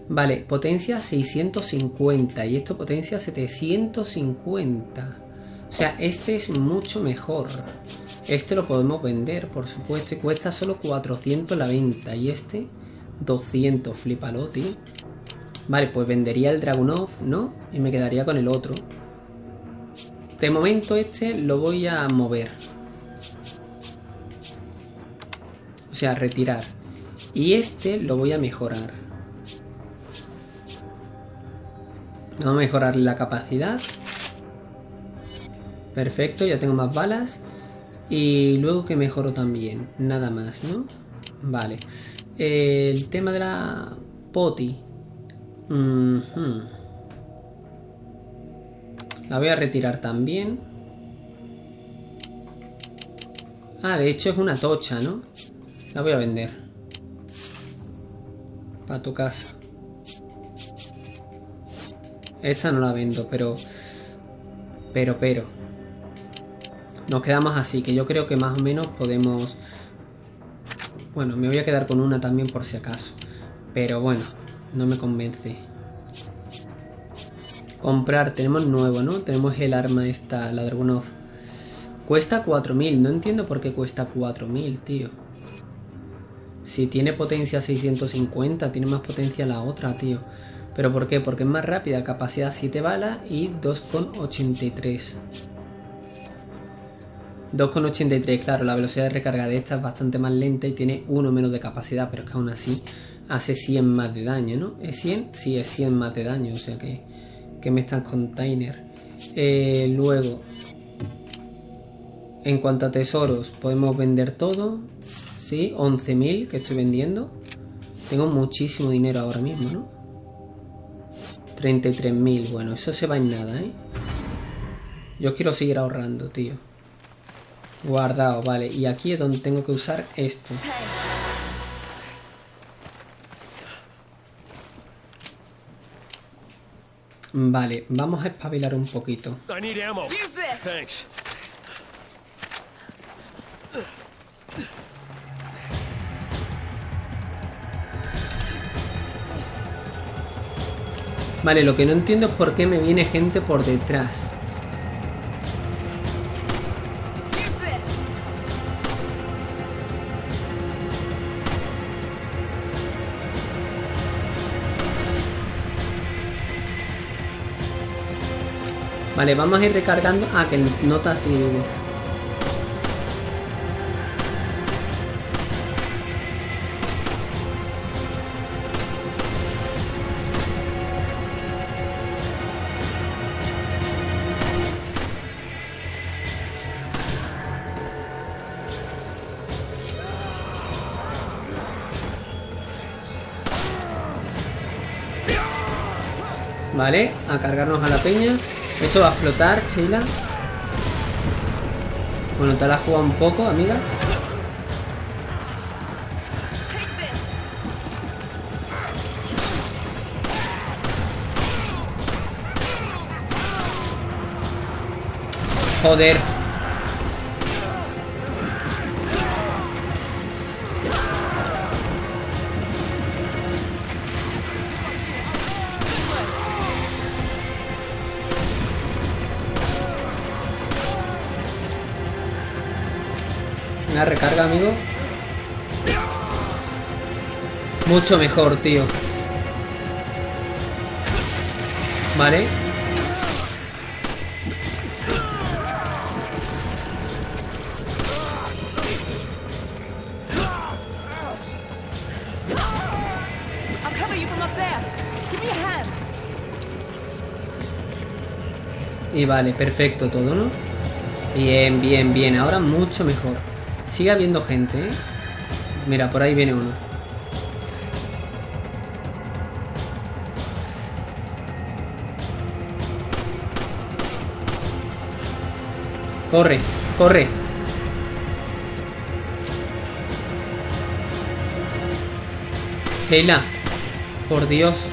Vale, potencia 650 y esto potencia 750. O sea, este es mucho mejor. Este lo podemos vender, por supuesto. Y cuesta solo 400 la venta. Y este, 200. Flipalo, tío. Vale, pues vendería el Dragunov, ¿no? Y me quedaría con el otro. De momento este lo voy a mover. O sea, retirar. Y este lo voy a mejorar. Vamos a mejorar la capacidad. Perfecto, ya tengo más balas. Y luego que mejoro también. Nada más, ¿no? Vale. el tema de la poti. La voy a retirar también. Ah, de hecho es una tocha, ¿no? La voy a vender. Para tu casa. Esta no la vendo, pero... Pero, pero. Nos quedamos así, que yo creo que más o menos podemos... Bueno, me voy a quedar con una también por si acaso. Pero bueno, no me convence. Comprar, tenemos nuevo, ¿no? Tenemos el arma esta, la Dragunov. Cuesta 4000, no entiendo por qué cuesta 4000, tío. Si tiene potencia 650, tiene más potencia la otra, tío. ¿Pero por qué? Porque es más rápida, capacidad 7 balas y 2,83. 2,83, claro, la velocidad de recarga de esta es bastante más lenta y tiene uno menos de capacidad, pero es que aún así hace 100 más de daño, ¿no? ¿Es 100? Sí, es 100 más de daño, o sea que, que me están container. Eh, luego, en cuanto a tesoros, podemos vender todo, ¿sí? 11.000 que estoy vendiendo. Tengo muchísimo dinero ahora mismo, ¿no? 33.000, bueno, eso se va en nada, ¿eh? Yo quiero seguir ahorrando, tío. Guardado, vale. Y aquí es donde tengo que usar esto. Vale, vamos a espabilar un poquito. Vale, lo que no entiendo es por qué me viene gente por detrás. Vale, vamos a ir recargando. Ah, que nota así. Vale, a cargarnos a la peña. Eso va a explotar, Sheila. Bueno, te la has jugado un poco, amiga. Joder. Recarga, amigo. Mucho mejor, tío. Vale. Y vale, perfecto todo, ¿no? Bien, bien, bien. Ahora mucho mejor. Sigue habiendo gente, ¿eh? Mira, por ahí viene uno. Corre, corre. Sheila, por Dios.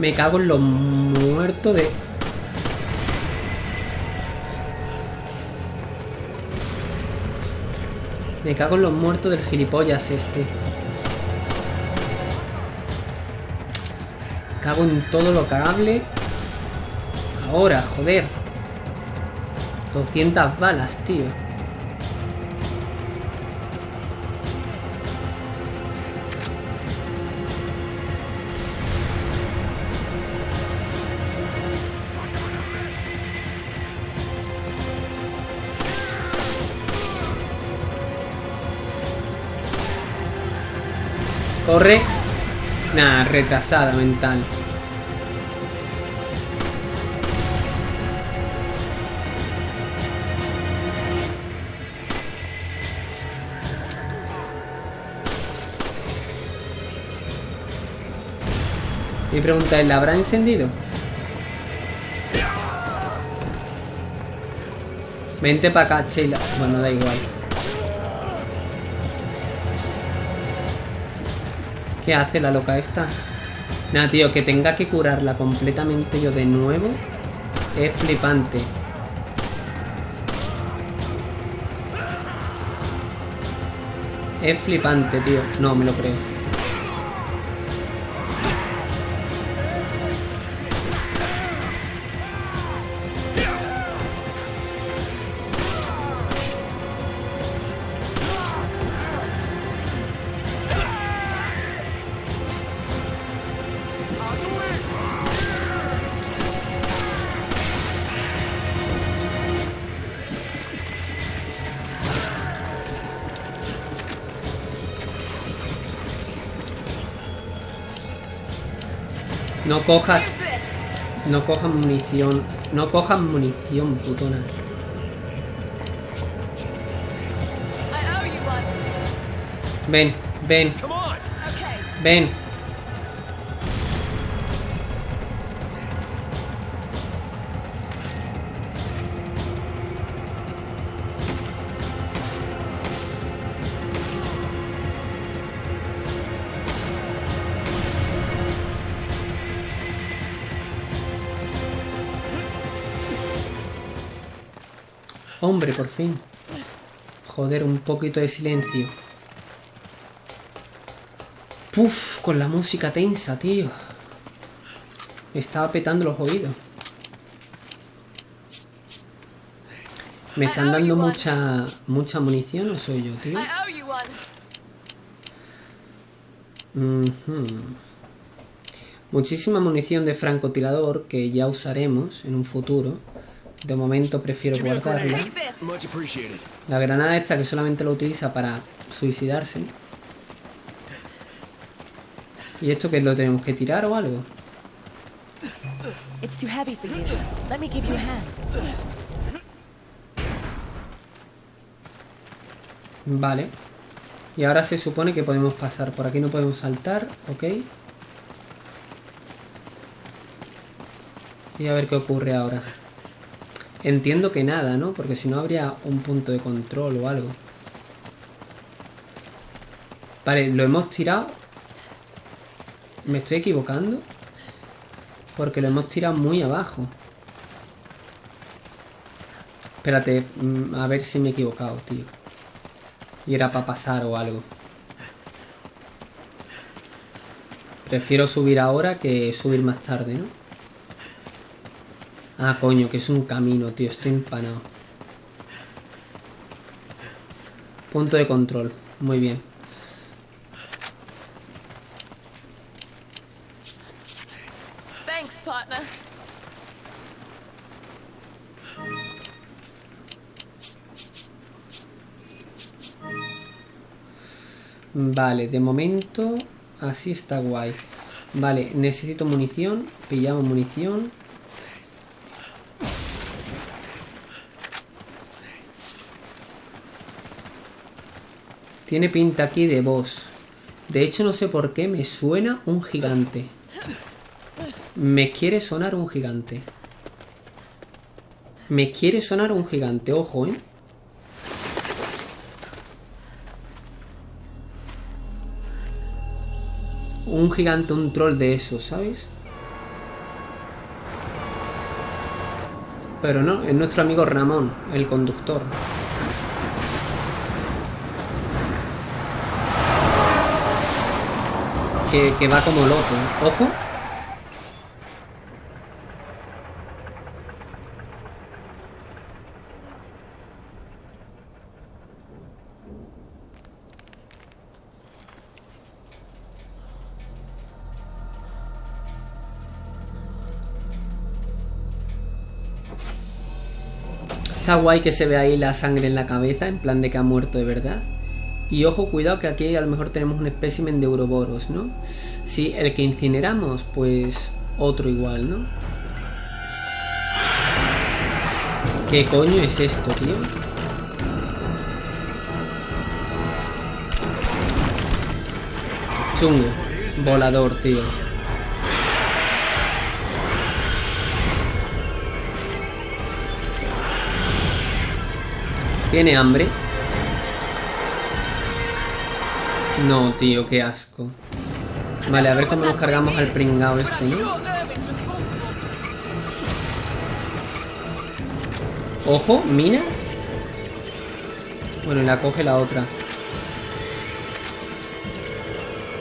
Me cago en lo muerto de... Me cago en los muertos del gilipollas este. Cago en todo lo cagable. Ahora, joder. 200 balas, tío. Corre. Nah, retrasada mental. Mi pregunta es, ¿la habrá encendido? Vente para acá, Sheila. Bueno, da igual. ¿Qué hace la loca esta? Nada, tío, que tenga que curarla completamente yo de nuevo es flipante. Es flipante, tío. No, me lo creo. Cojas, no cojas munición. No cojas munición, putona. Ven, ven, ven. Hombre, por fin. Joder, un poquito de silencio. Puf, con la música tensa, tío. Me estaba petando los oídos. ¿Me están dando mucha mucha munición o soy yo, tío? Ujú. Muchísima munición de francotirador que ya usaremos en un futuro. De momento prefiero guardarla. La granada esta que solamente lo utiliza para suicidarse. ¿Y esto que lo tenemos que tirar o algo? It's too heavy for you. Let me give you a hand. Vale. Y ahora se supone que podemos pasar. Por aquí no podemos saltar, ok. Y a ver qué ocurre ahora. Entiendo que nada, ¿no? Porque si no habría un punto de control o algo. Vale, lo hemos tirado. ¿Me estoy equivocando? Porque lo hemos tirado muy abajo. Espérate, mm, a ver si me he equivocado, tío. Y era para pasar o algo. Prefiero subir ahora que subir más tarde, ¿no? Ah, coño, que es un camino, tío. Estoy empanado. Punto de control. Muy bien. Thanks, partner. Vale, de momento así está guay. Vale, necesito munición. Pillamos munición. Tiene pinta aquí de boss. De hecho, no sé por qué me suena un gigante. Me quiere sonar un gigante. Me quiere sonar un gigante, ojo, ¿eh? Un gigante, un troll de esos, ¿sabes? Pero no, es nuestro amigo Ramón, el conductor. Que, va como loco. Ojo. Está guay que se ve ahí la sangre en la cabeza, en plan de que ha muerto de verdad. Y ojo, cuidado que aquí a lo mejor tenemos un espécimen de Ouroboros, ¿no? Sí, el que incineramos, pues otro igual, ¿no? ¿Qué coño es esto, tío? Chungo. Volador, tío. ¿Tiene hambre? No, tío, qué asco. Vale, a ver cómo nos cargamos al pringao este, ¿no? Ojo, minas. Bueno, la coge la otra.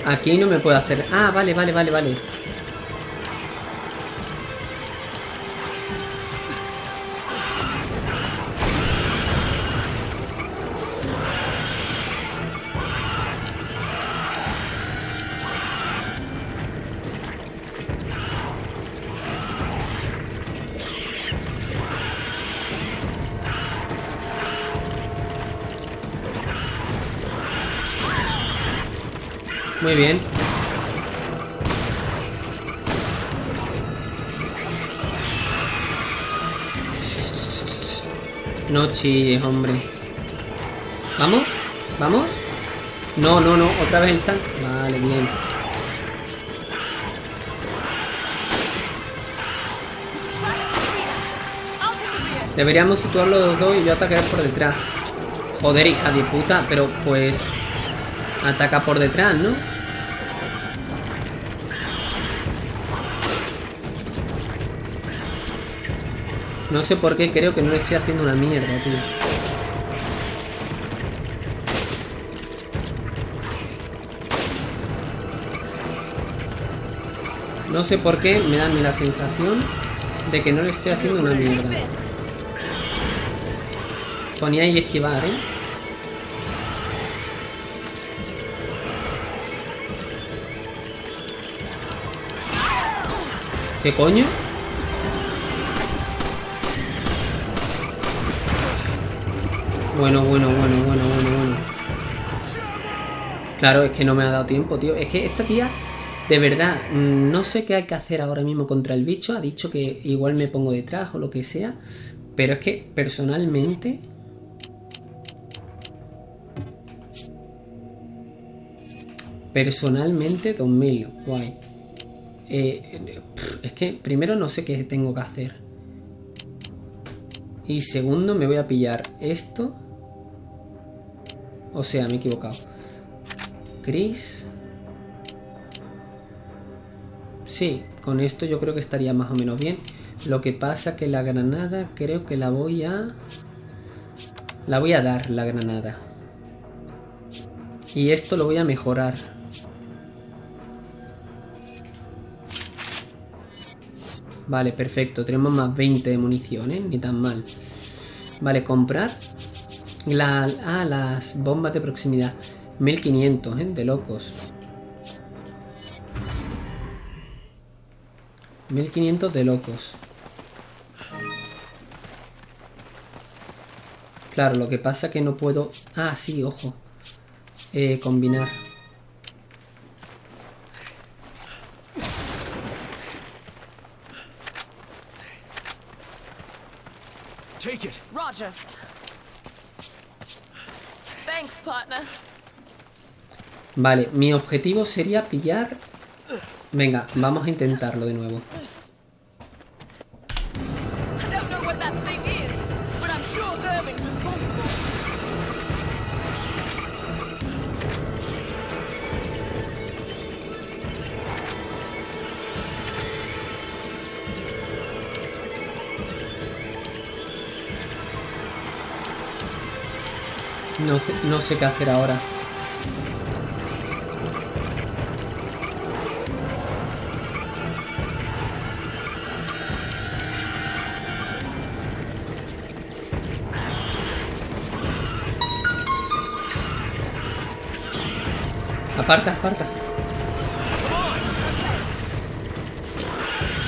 Aquí no me puedo hacer... Ah, vale, vale, vale, vale. Muy bien. No chilles, hombre. ¿Vamos? ¿Vamos? No, no, no, otra vez el sal. Vale, bien. Deberíamos situarlo los dos y yo atacar por detrás. Joder, hija de puta, pero pues... Ataca por detrás, ¿no? No sé por qué creo que no le estoy haciendo una mierda, tío. No sé por qué me da la sensación de que no le estoy haciendo una mierda. Ponía y esquivar, ¿eh? ¿Qué coño? Bueno, bueno, bueno, bueno, bueno, bueno. Claro, es que no me ha dado tiempo, tío. Es que esta tía, de verdad, mm, no sé qué hay que hacer ahora mismo contra el bicho. Ha dicho que igual me pongo detrás o lo que sea. Pero es que personalmente... Personalmente, 2000, guay. Eh, es que primero no sé qué tengo que hacer. Y segundo me voy a pillar esto. O sea, me he equivocado. Chris. Sí, con esto yo creo que estaría más o menos bien. Lo que pasa que la granada creo que la voy a... La voy a dar, la granada. Y esto lo voy a mejorar. Vale, perfecto. Tenemos más 20 de munición, ¿eh? Ni tan mal. Vale, comprar. La, ah, las bombas de proximidad. 1500, ¿eh? De locos. 1500 de locos. Claro, lo que pasa que no puedo... Ah, sí, ojo. Eh, combinar. Take it. Roger. Thanks, partner. Vale, mi objetivo sería pillar... Venga, vamos a intentarlo de nuevo. No no sé qué hacer ahora. Aparta, aparta.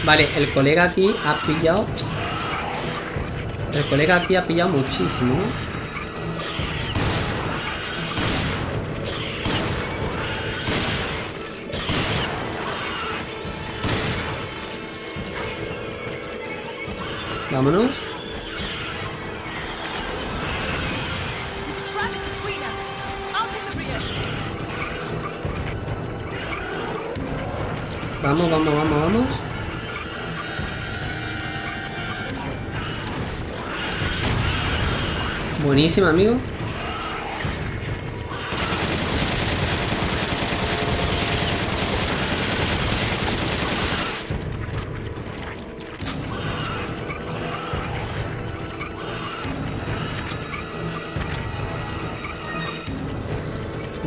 Vale, el colega aquí ha pillado... El colega aquí ha pillado muchísimo, ¿no? Vámonos. Vamos, vamos, vamos, vamos. Buenísimo, amigo.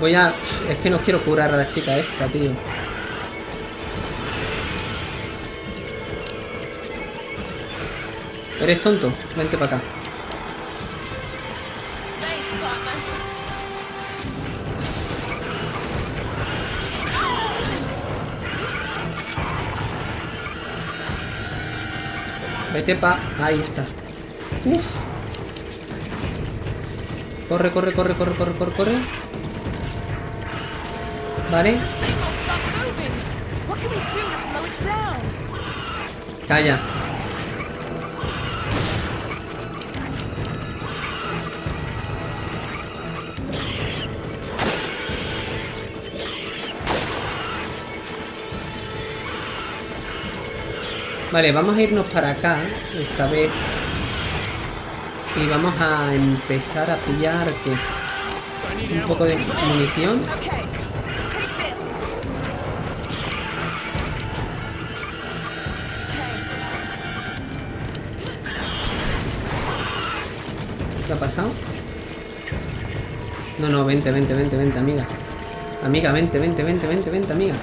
Voy a... Es que no quiero curar a la chica esta, tío. ¿Eres tonto? Vente para acá. Vete pa... Ahí está. Uf. Corre, corre, corre, corre, corre, corre, corre. Vale. Thing Vale, vamos a irnos para acá, esta vez. Y vamos a empezar a pillar que un poco de munición. ¿Qué ha pasado? No, no, vente, vente, vente, vente, amiga. Amiga, vente, vente, vente, vente, vente, amiga.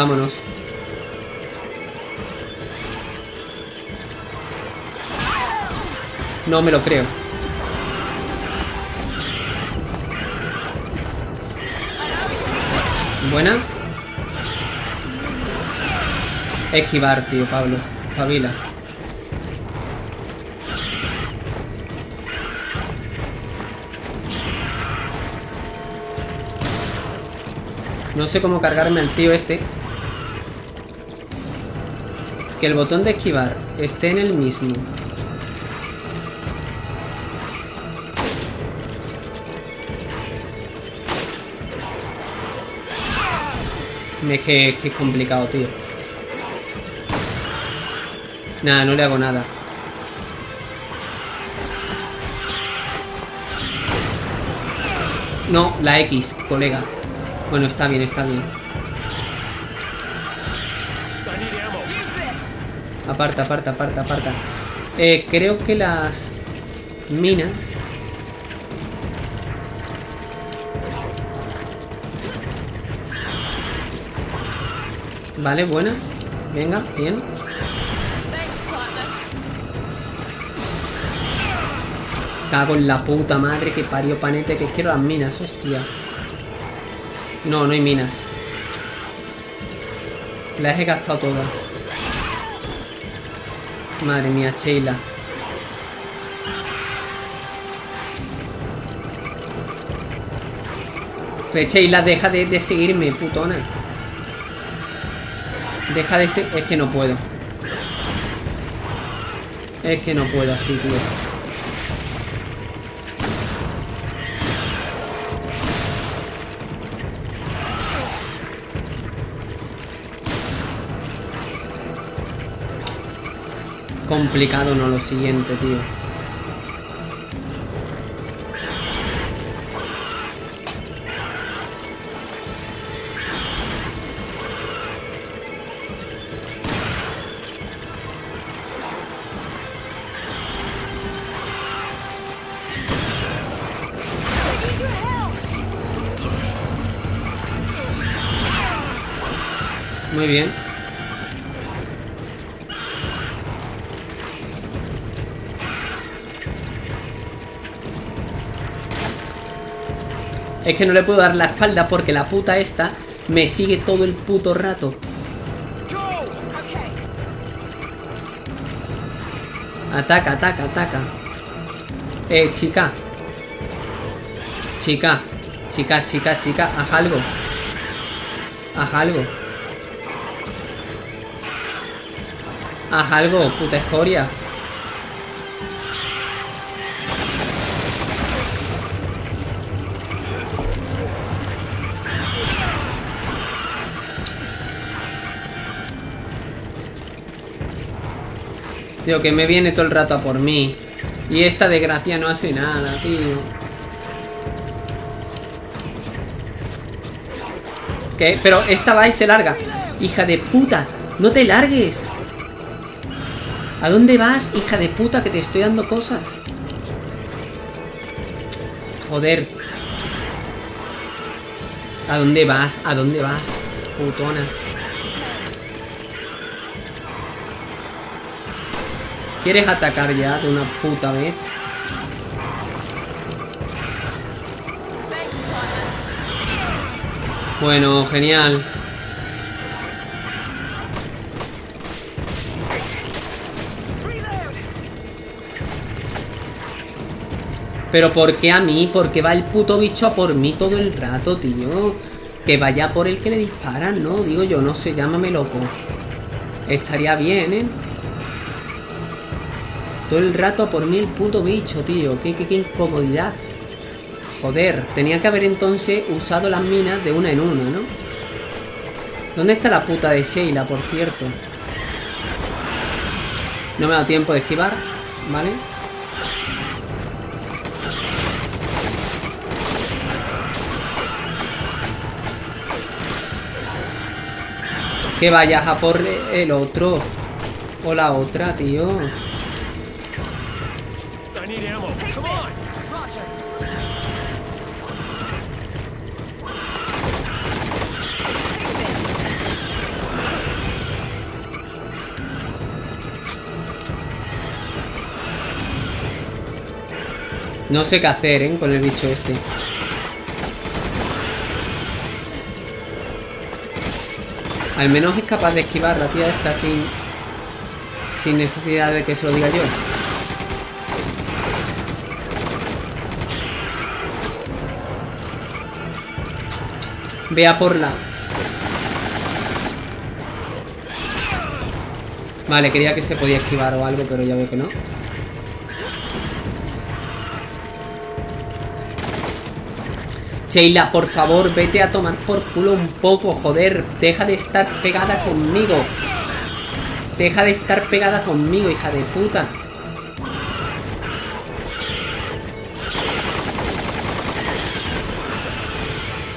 Vámonos. No me lo creo. Buena. Esquivar, tío, Pablo. Pavila. No sé cómo cargarme al tío este. Que el botón de esquivar esté en el mismo. Me es que, es complicado, tío. Nada, no le hago nada. No, la X, colega. Bueno, está bien, está bien. Aparta, aparta, aparta, aparta. Eh, creo que las minas... Vale, buena. Venga, bien. Cago en la puta madre que parió panete que quiero las minas, hostia. No, no hay minas. Las he gastado todas. Madre mía, Sheila. Pues Sheila, deja de, de seguirme, putona. Deja de ser... Es que no puedo. Es que no puedo así, tío. Complicado, no lo siguiente, tío. Muy bien. Es que no le puedo dar la espalda porque la puta esta me sigue todo el puto rato. Ataca, ataca, ataca. Eh, chica. Chica. Chica, chica, chica. Haz algo. Haz algo. Haz algo, puta escoria. Que me viene todo el rato a por mí. Y esta desgracia no hace nada, tío. ¿Qué? Pero esta va y se larga. Hija de puta, no te largues. ¿A dónde vas, hija de puta, que te estoy dando cosas? Joder. ¿A dónde vas? ¿A dónde vas? Putona. ¿Quieres atacar ya de una puta vez? Bueno, genial. Pero ¿por qué a mí? ¿Por qué va el puto bicho a por mí todo el rato, tío? Que vaya por el que le disparan, ¿no? Digo yo, no sé, llámame loco. Estaría bien, ¿eh? Todo el rato por mí el puto bicho, tío. Qué, qué, qué incomodidad. Joder, tenía que haber entonces usado las minas de una en una, ¿no? ¿Dónde está la puta de Sheila, por cierto? No me ha dado tiempo de esquivar, ¿vale? Que vayas a por el otro. O la otra, tío. I need ammo. Take Come this. on. Roger. No sé qué hacer, ¿eh? Con el bicho este. Al menos es capaz de esquivar la tía esta sin... Sin necesidad de que se lo diga yo. Vea por la... Vale, quería que se podía esquivar o algo, pero ya veo que no. Sheila, por favor, vete a tomar por culo un poco, joder. Deja de estar pegada conmigo. Deja de estar pegada conmigo, hija de puta.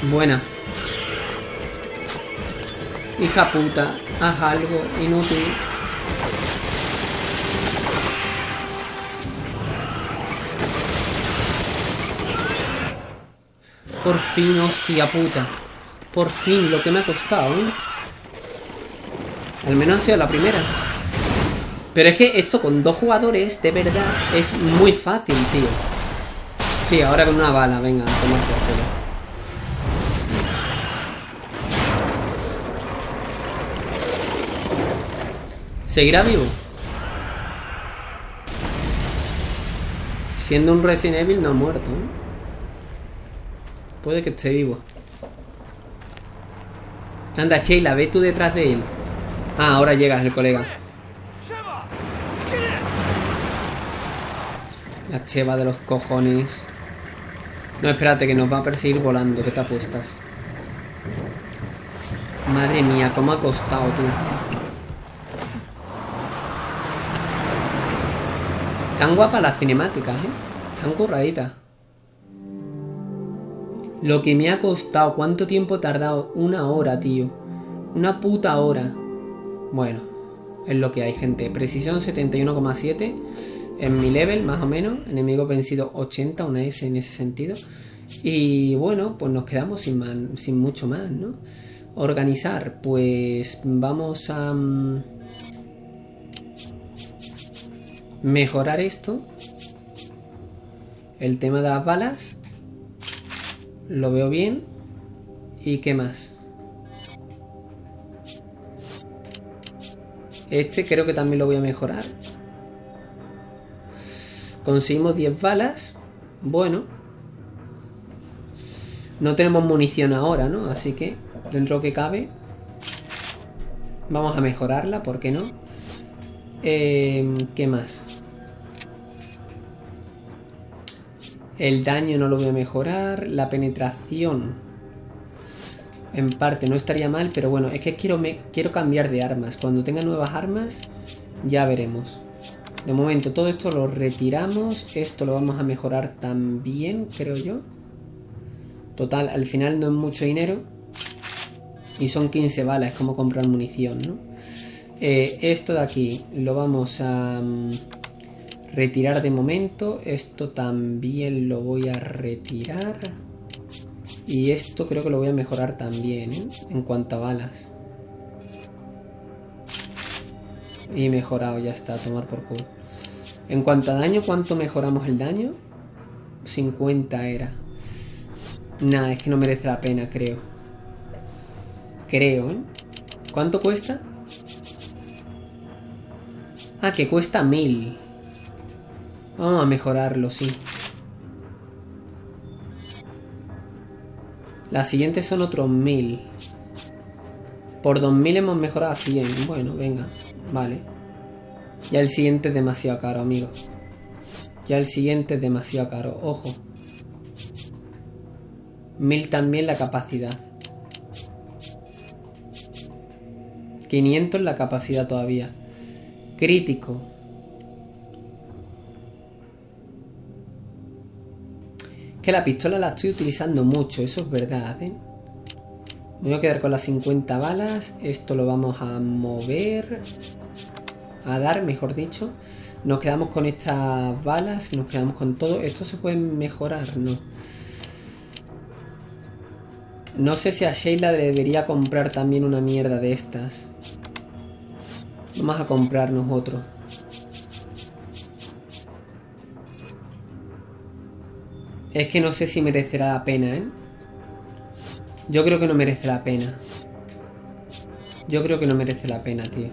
Buena. Hija puta, haz algo inútil. Por fin, hostia puta. Por fin, lo que me ha costado, ¿eh? Al menos ha sido la primera. Pero es que esto con dos jugadores, de verdad, es muy fácil, tío. Sí, ahora con una bala, venga, a tomar por ¿Seguirá vivo? Siendo un Resident Evil no ha muerto, ¿eh? Puede que esté vivo. Anda, Sheila, ve tú detrás de él. Ah, ahora llegas el colega. La cheva de los cojones. No, espérate, que nos va a perseguir volando. ¿Qué te apuestas? Madre mía, cómo ha costado tú. Tan guapa las cinemáticas, ¿eh? Están curraditas. Lo que me ha costado, ¿cuánto tiempo he tardado? Una hora, tío. Una puta hora. Bueno, es lo que hay, gente. Precisión 71,7 en mi level, más o menos. Enemigo vencido 80, una S en ese sentido. Y bueno, pues nos quedamos sin, sin mucho más, ¿no? Organizar, pues vamos a... mejorar esto. El tema de las balas. Lo veo bien. ¿Y qué más? Este creo que también lo voy a mejorar. Conseguimos 10 balas. Bueno. No tenemos munición ahora, ¿no? Así que, dentro que cabe, vamos a mejorarla, ¿por qué no? Eh, ¿Qué más? El daño no lo voy a mejorar. La penetración. En parte no estaría mal, pero bueno, es que quiero, quiero cambiar de armas. Cuando tenga nuevas armas, ya veremos. De momento todo esto lo retiramos. Esto lo vamos a mejorar también, creo yo. Total, al final no es mucho dinero. Y son 15 balas, es como comprar munición, ¿no? Eh, esto de aquí lo vamos a mm, retirar de momento. Esto también lo voy a retirar. Y esto creo que lo voy a mejorar también, ¿eh? En cuanto a balas. Y mejorado, ya está, a tomar por culo. En cuanto a daño, ¿cuánto mejoramos el daño? 50 era. Nah, es que no merece la pena, creo. Creo, ¿eh? ¿Cuánto cuesta? Ah, que cuesta 1000. Vamos a mejorarlo, sí. Las siguientes son otros 1000. Por 2000 hemos mejorado a 100. Bueno, venga. Vale. Ya el siguiente es demasiado caro, amigo. Ya el siguiente es demasiado caro. Ojo. 1000 también la capacidad. 500 la capacidad todavía. Crítico. Que la pistola la estoy utilizando mucho, eso es verdad, ¿eh? Voy a quedar con las 50 balas. Esto lo vamos a mover. A dar, mejor dicho. Nos quedamos con estas balas. Nos quedamos con todo. Esto se puede mejorar, ¿no? No sé si a Sheila debería comprar también una mierda de estas. Vamos a comprarnos otro. Es que no sé si merecerá la pena, ¿eh? Yo creo que no merece la pena. Yo creo que no merece la pena, tío.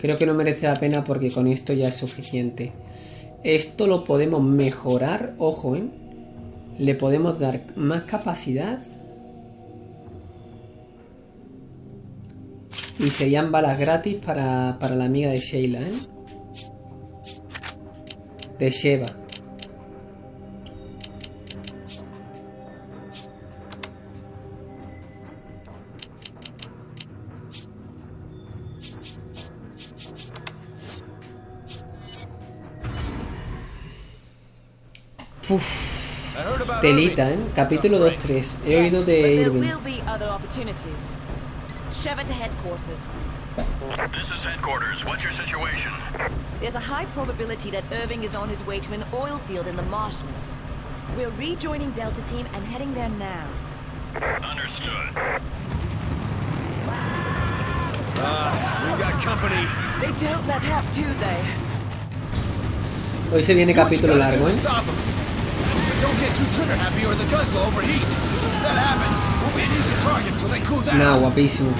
Creo que no merece la pena porque con esto ya es suficiente. Esto lo podemos mejorar, ojo, ¿eh? Le podemos dar más capacidad. Y serían balas gratis para, para la amiga de Sheila, ¿eh? De Sheva. Uf, telita, ¿eh? Capítulo 2-3. He oído de Irving. Sheva to headquarters. This is headquarters. What's your situation? There's a high probability that Irving is on his way to an oil field in the marshlands. We're rejoining Delta Team and heading there now. Understood. We got company. They don't let up, do they? Hoy se viene Do what you capítulo gotta do largo, to ¿eh? Stop 'em. But don't get too trigger happy or the guns will overheat. If that happens, we'll be an easy target till they cool down. Nah, guapísimo.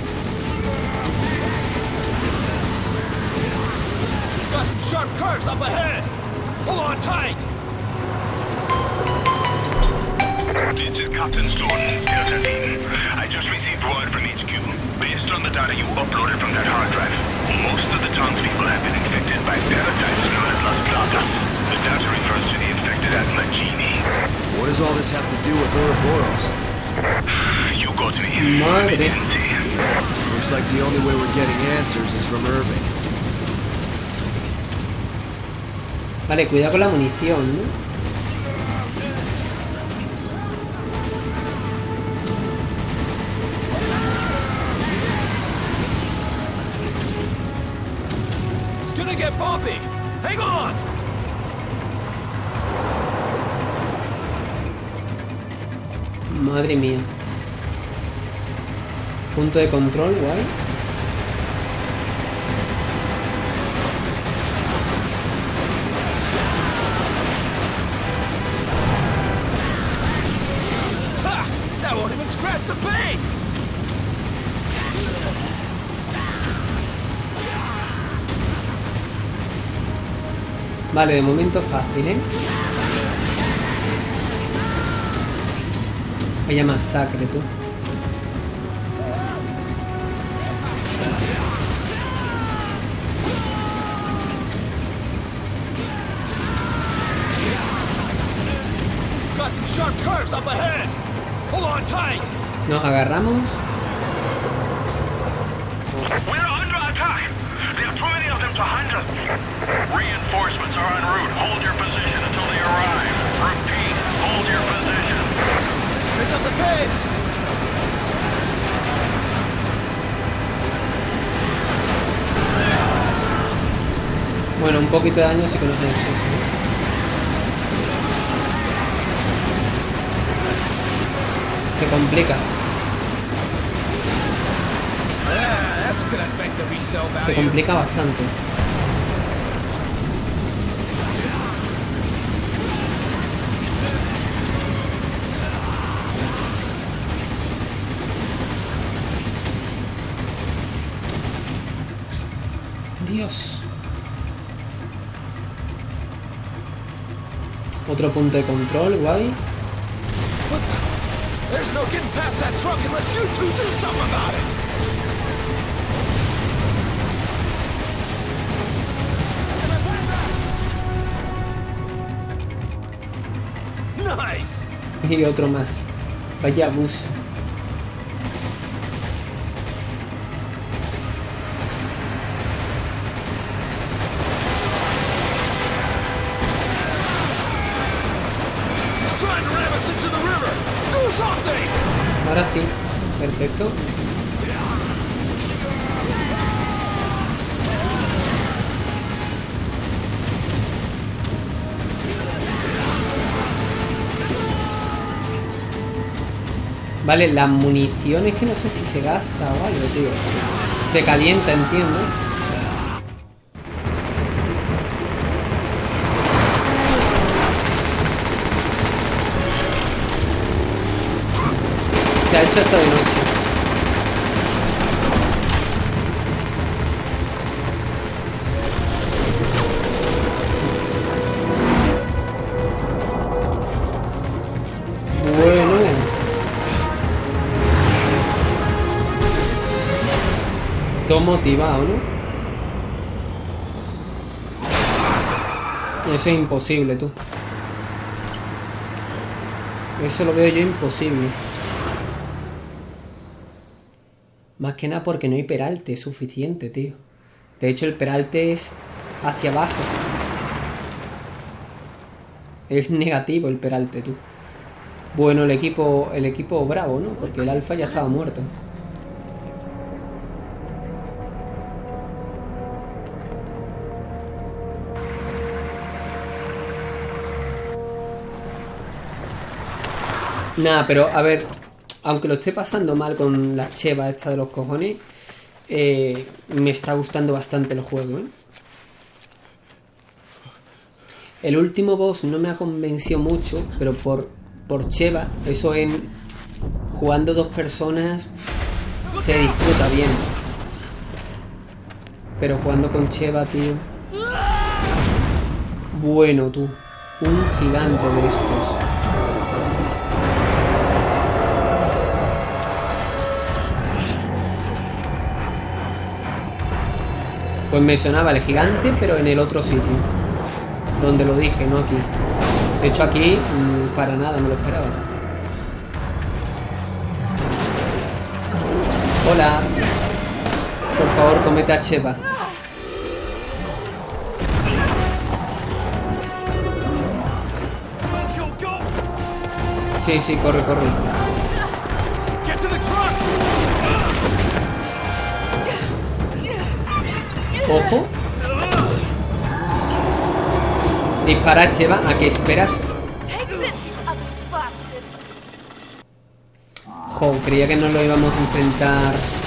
Got some sharp curves up ahead. Hold on tight. This is Captain Stone, Delta Team. I just received word from HQ. Based on the data you uploaded from that hard drive, most of the townspeople have been infected by paratypes known as Las Plagas. The data refers to the infected as Magini. What does all this have to do with Ouroboros? You got me. Madre. Emergency. Looks like the only way we're getting answers is from Irving. Vale, cuidado con la munición, ¿no? De control, guay. Vale, de momento fácil, ¿eh? Vaya masacre, tú. Pace. Bueno, un poquito de daño sí que nos ha hecho. Se complica. Se complica bastante. Dios. Otro punto de control, guay. There's no getting past that truck unless you two do something about it! Y otro más. Vaya bus. Vale, la munición es que no sé si se gasta o algo, tío. Se calienta, entiendo. Se ha hecho hasta de noche. Motivado, ¿no? Eso es imposible, tú. Eso lo veo yo imposible. Más que nada porque no hay peralte suficiente, tío. De hecho, el peralte es hacia abajo. Es negativo el peralte, tú. Bueno, el equipo, el equipo bravo, ¿no? Porque el alfa ya estaba muerto. Nada, pero a ver, aunque lo esté pasando mal con la cheva esta de los cojones, eh, me está gustando bastante el juego, ¿eh? El último boss no me ha convencido mucho, pero por, por cheva, eso en jugando dos personas se disfruta bien. Pero jugando con cheva, tío. Bueno, tú. Un gigante de estos. Pues me sonaba el gigante, pero en el otro sitio. Donde lo dije, no aquí. De hecho, aquí mm, para nada me lo esperaba. Hola. Por favor, comete a Cheva. Sí, sí, corre, corre. Ojo. Dispara, Cheva. ¿A qué esperas? Jo, creía que no lo íbamos a enfrentar.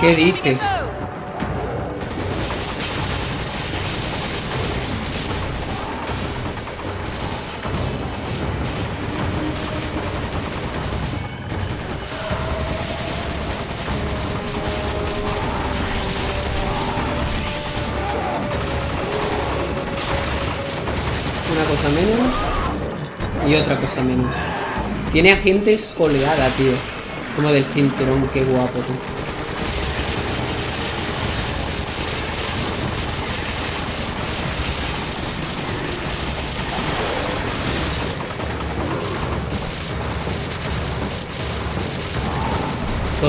¿Qué dices? Una cosa menos. Y otra cosa menos. Tiene agentes oleada, tío. Como del cinturón, qué guapo, tú.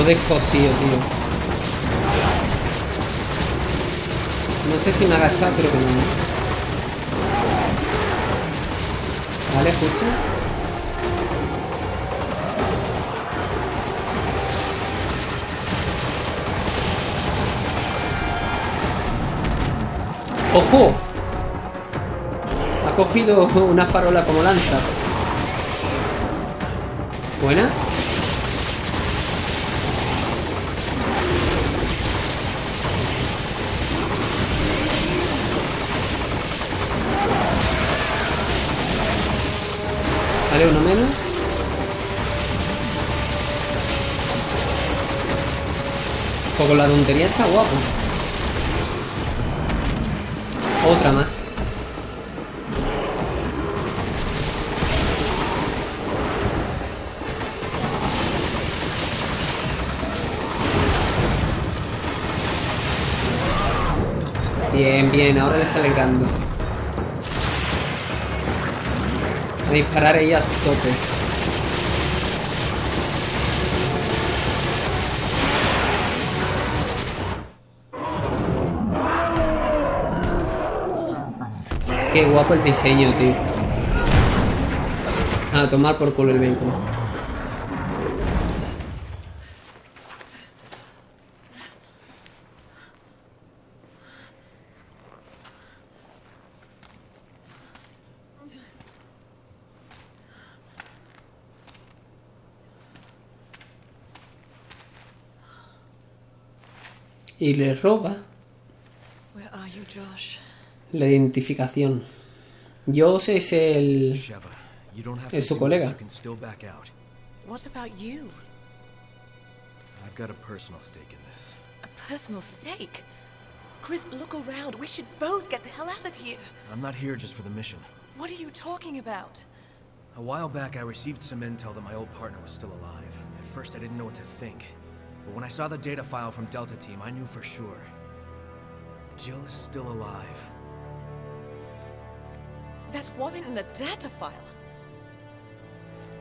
Todo es cosido, tío. No sé si me ha agachado, pero que no. Vale, escucha. ¡Ojo! Ha cogido una farola como lanza. Buena. Vale, uno menos. Con la tontería está guapo. Otra más. Bien, bien, ahora le sale. Disparar ella a su tope. Qué guapo el diseño, tío. A tomar por culo el vehículo. Y le roba Where are you, Josh? la identificación. Joss es el... Sheva, you don't have Es su colega. this. You can still back out. What about you? I've got a personal stake in this. A personal stake? Chris, look around. We should both get the hell out of here. I'm not here just for the mission. What are you talking about? A while back, I received some intel that my old partner was still alive. At first, I didn't know what to think. But when I saw the data file from Delta Team, I knew for sure. Jill is still alive. That woman in the data file.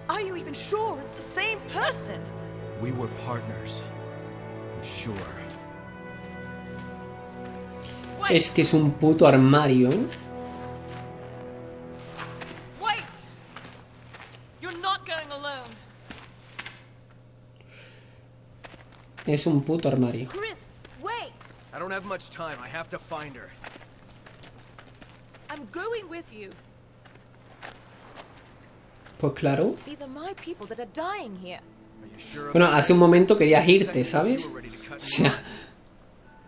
Are you even sure it's the same person? We were partners. I'm sure. Wait, Es que es un puto armario, ¿eh? Es un puto armario. Chris, wait! I don't have much time. I have to find her. I'm going with you. Pues claro. These are my people that are dying here. Are you sure? Bueno, hace un momento querías irte, ¿sabes? O sea,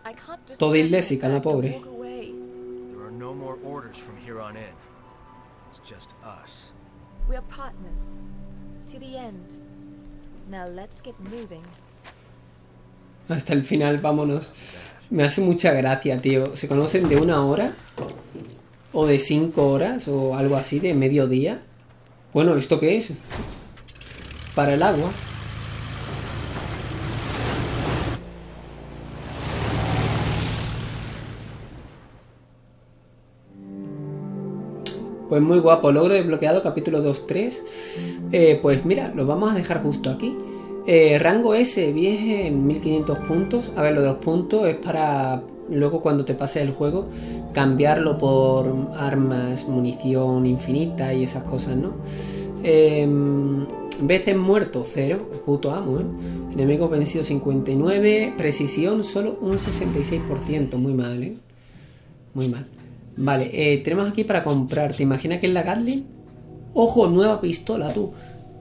I can't just Toda illésica, la pobre. walk away. There are no more orders from here on in. It's just us. We're partners. To the end. Now let's get moving. Hasta el final, vámonos. Me hace mucha gracia, tío. ¿Se conocen de una hora? ¿O de cinco horas? ¿O algo así, de mediodía? Bueno, ¿esto qué es? Para el agua. Pues muy guapo, logro desbloqueado, capítulo 2-3. Eh, pues mira, lo vamos a dejar justo aquí. Eh, rango S, bien, 1500 puntos. A ver, lo de los puntos es para luego cuando te pase el juego cambiarlo por armas, munición infinita y esas cosas, ¿no? Em, veces muerto, 0, puto amo, ¿eh? Enemigo vencido 59, precisión solo un 66%, muy mal, ¿eh? Muy mal. Vale, eh, tenemos aquí para comprar. ¿Te imaginas que es la Gatling? Ojo, nueva pistola, tú.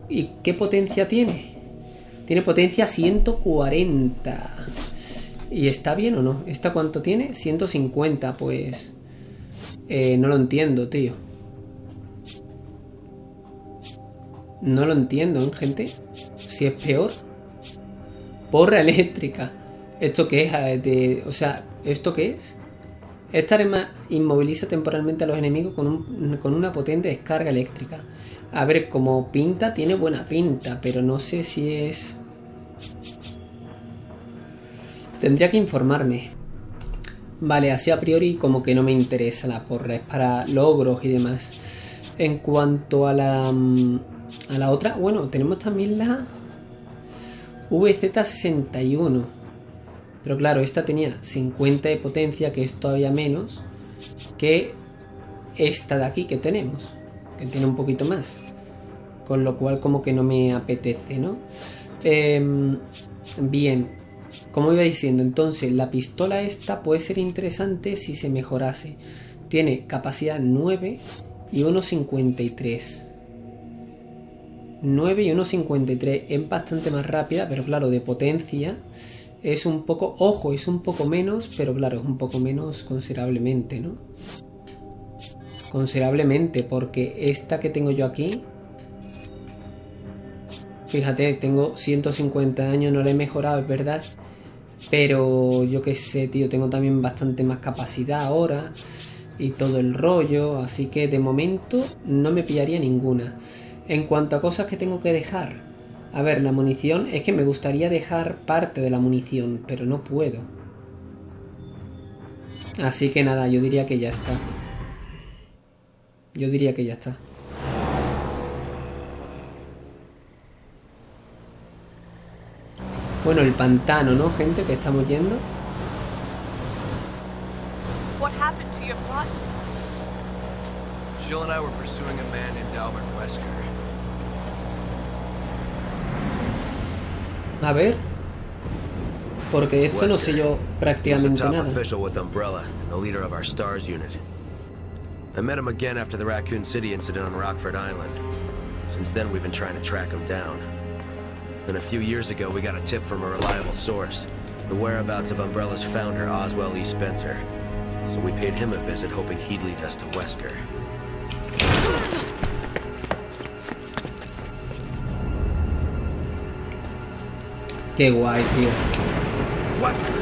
¿Y qué potencia tiene? Tiene potencia 140. ¿Y está bien o no? ¿Esta cuánto tiene? 150, pues... eh, no lo entiendo, tío. No lo entiendo, ¿eh, gente? Si es peor. Porra eléctrica. ¿Esto qué es? De- o sea, ¿esto qué es? Esta arma inmoviliza temporalmente a los enemigos con, un- con una potente descarga eléctrica. A ver, como pinta, tiene buena pinta, pero no sé si es... Tendría que informarme. Vale, así a priori como que no me interesa la porra, es para logros y demás. En cuanto a la... mm, A la otra, bueno, tenemos también la... VZ61. Pero claro, esta tenía 50 de potencia, que es todavía menos que esta de aquí que tenemos, que tiene un poquito más. Con lo cual como que no me apetece, ¿no? Em, bien, como iba diciendo, entonces la pistola esta puede ser interesante si se mejorase. Tiene capacidad 9 y 1.53. 9 y 1.53 es bastante más rápida, pero claro, de potencia es un poco, ojo, es un poco menos, pero claro, es un poco menos considerablemente, ¿no? Considerablemente, porque esta que tengo yo aquí Fíjate, tengo 150 años, no le he mejorado, es verdad. Pero yo qué sé, tío, tengo también bastante más capacidad ahora. Y todo el rollo. Así que de momento no me pillaría ninguna. En cuanto a cosas que tengo que dejar. A ver, la munición. Es que me gustaría dejar parte de la munición, pero no puedo. Así que nada, yo diría que ya está. Yo diría que ya está. Bueno, el pantano, ¿no, gente? Que estamos yendo. What happened to your plot? Jill and I were pursuing a man named Albert Wesker. A ver. Porque de esto no sé yo prácticamente nada. official with Umbrella the leader of our STARS unit. I met him again after the Raccoon City incident on Rockford Island. Since then, we've been trying to track him down. Then a few years ago, we got a tip from a reliable source. The whereabouts of Umbrella's founder, Oswell E. Spencer. So we paid him a visit, hoping he'd lead us to Wesker. Qué guay, tío. No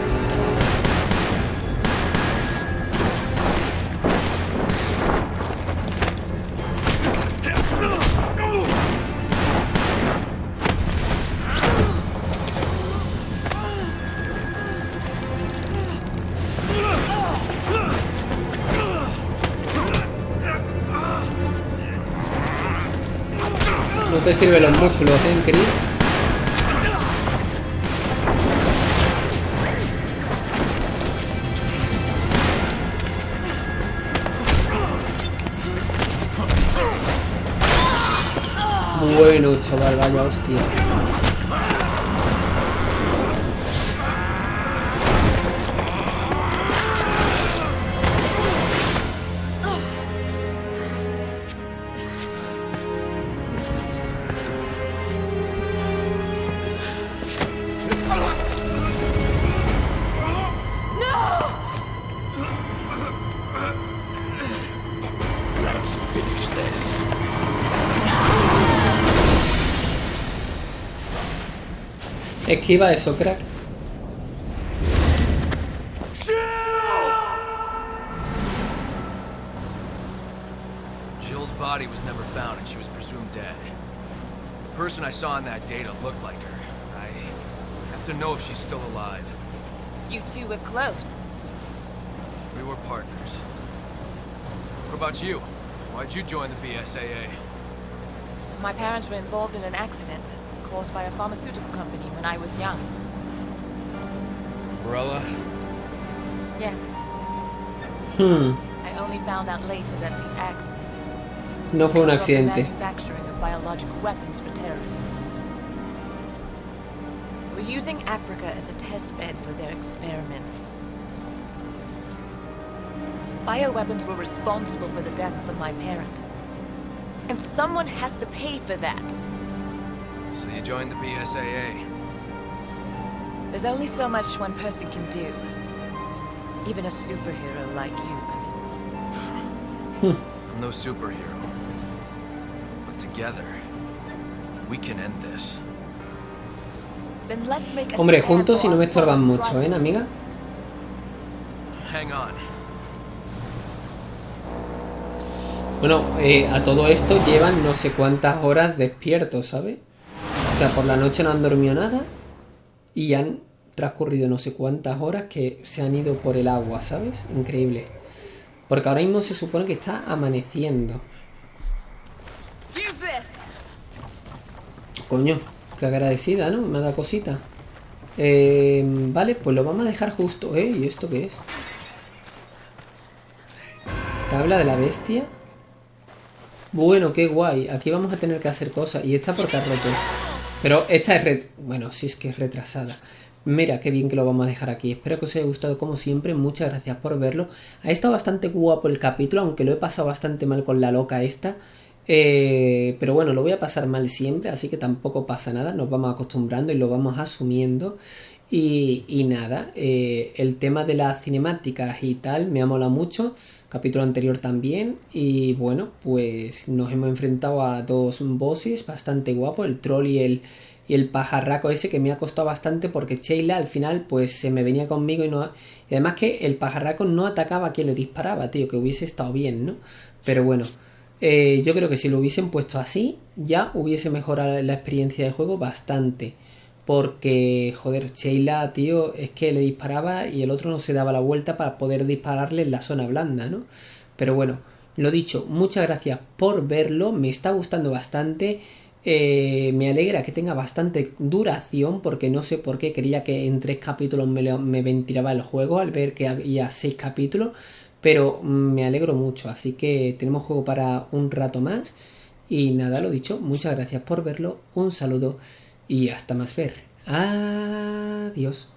sirven los músculos, ¿eh, Chris? Bueno, chaval, vaya hostia. Esquiva eso, crack. Jill's body was never found and she was presumed dead. The person I saw in that data looked like her. I have to know if she's still alive. You two were close. We were partners. What about you? Why'd you join the BSAA? My parents were involved in an accident caused by a pharmaceutical company when I was young. Umbrella? Yes. Hmm. I only found out later that the accident No fue un to cover accidente. manufacturing of biological weapons for terrorists. We're using Africa as a test bed for their experiments. Bioweapons were responsible for the deaths of my parents. And someone has to pay for that. You joined the BSAA. There's only so much one person can do. Even a superhero like you, Chris. I'm no superhero. But together, we can end this. Then let's make a Hombre, juntos y no me estorban mucho, ¿eh, amiga? Hang on. Bueno, eh, a todo esto llevan no sé cuántas horas despiertos, ¿sabes? O sea, por la noche no han dormido nada y han transcurrido no sé cuántas horas que se han ido por el agua, ¿sabes? Increíble. Porque ahora mismo se supone que está amaneciendo. Coño, qué agradecida, ¿no? Me ha dado cosita. Eh, vale, pues lo vamos a dejar justo. ¿Eh? ¿Y esto qué es? Tabla de la bestia. Bueno, qué guay. Aquí vamos a tener que hacer cosas. Y esta porque ha roto. Pero esta es... ret- Bueno, sí es que es retrasada. Mira, qué bien que lo vamos a dejar aquí. Espero que os haya gustado como siempre. Muchas gracias por verlo. Ha estado bastante guapo el capítulo, aunque lo he pasado bastante mal con la loca esta. Eh, pero bueno, lo voy a pasar mal siempre, así que tampoco pasa nada. Nos vamos acostumbrando y lo vamos asumiendo. Y, y nada, eh, el tema de las cinemáticas y tal me ha molado mucho. Capítulo anterior también. Y bueno, pues nos hemos enfrentado a dos bosses bastante guapos, el troll y el, el pajarraco ese que me ha costado bastante porque Sheila al final pues se me venía conmigo y no... Y además que el pajarraco no atacaba a quien le disparaba, tío, que hubiese estado bien, ¿no? Pero bueno, eh, yo creo que si lo hubiesen puesto así, ya hubiese mejorado la experiencia de juego bastante. Porque, joder, Sheila, tío, es que le disparaba y el otro no se daba la vuelta para poder dispararle en la zona blanda, ¿no? Pero bueno, lo dicho, muchas gracias por verlo, me está gustando bastante. Eh, me alegra que tenga bastante duración porque no sé por qué quería que en tres capítulos me, me ventilaba el juego al ver que había seis capítulos. Pero me alegro mucho, así que tenemos juego para un rato más. Y nada, lo dicho, muchas gracias por verlo, un saludo y hasta más ver. Adiós.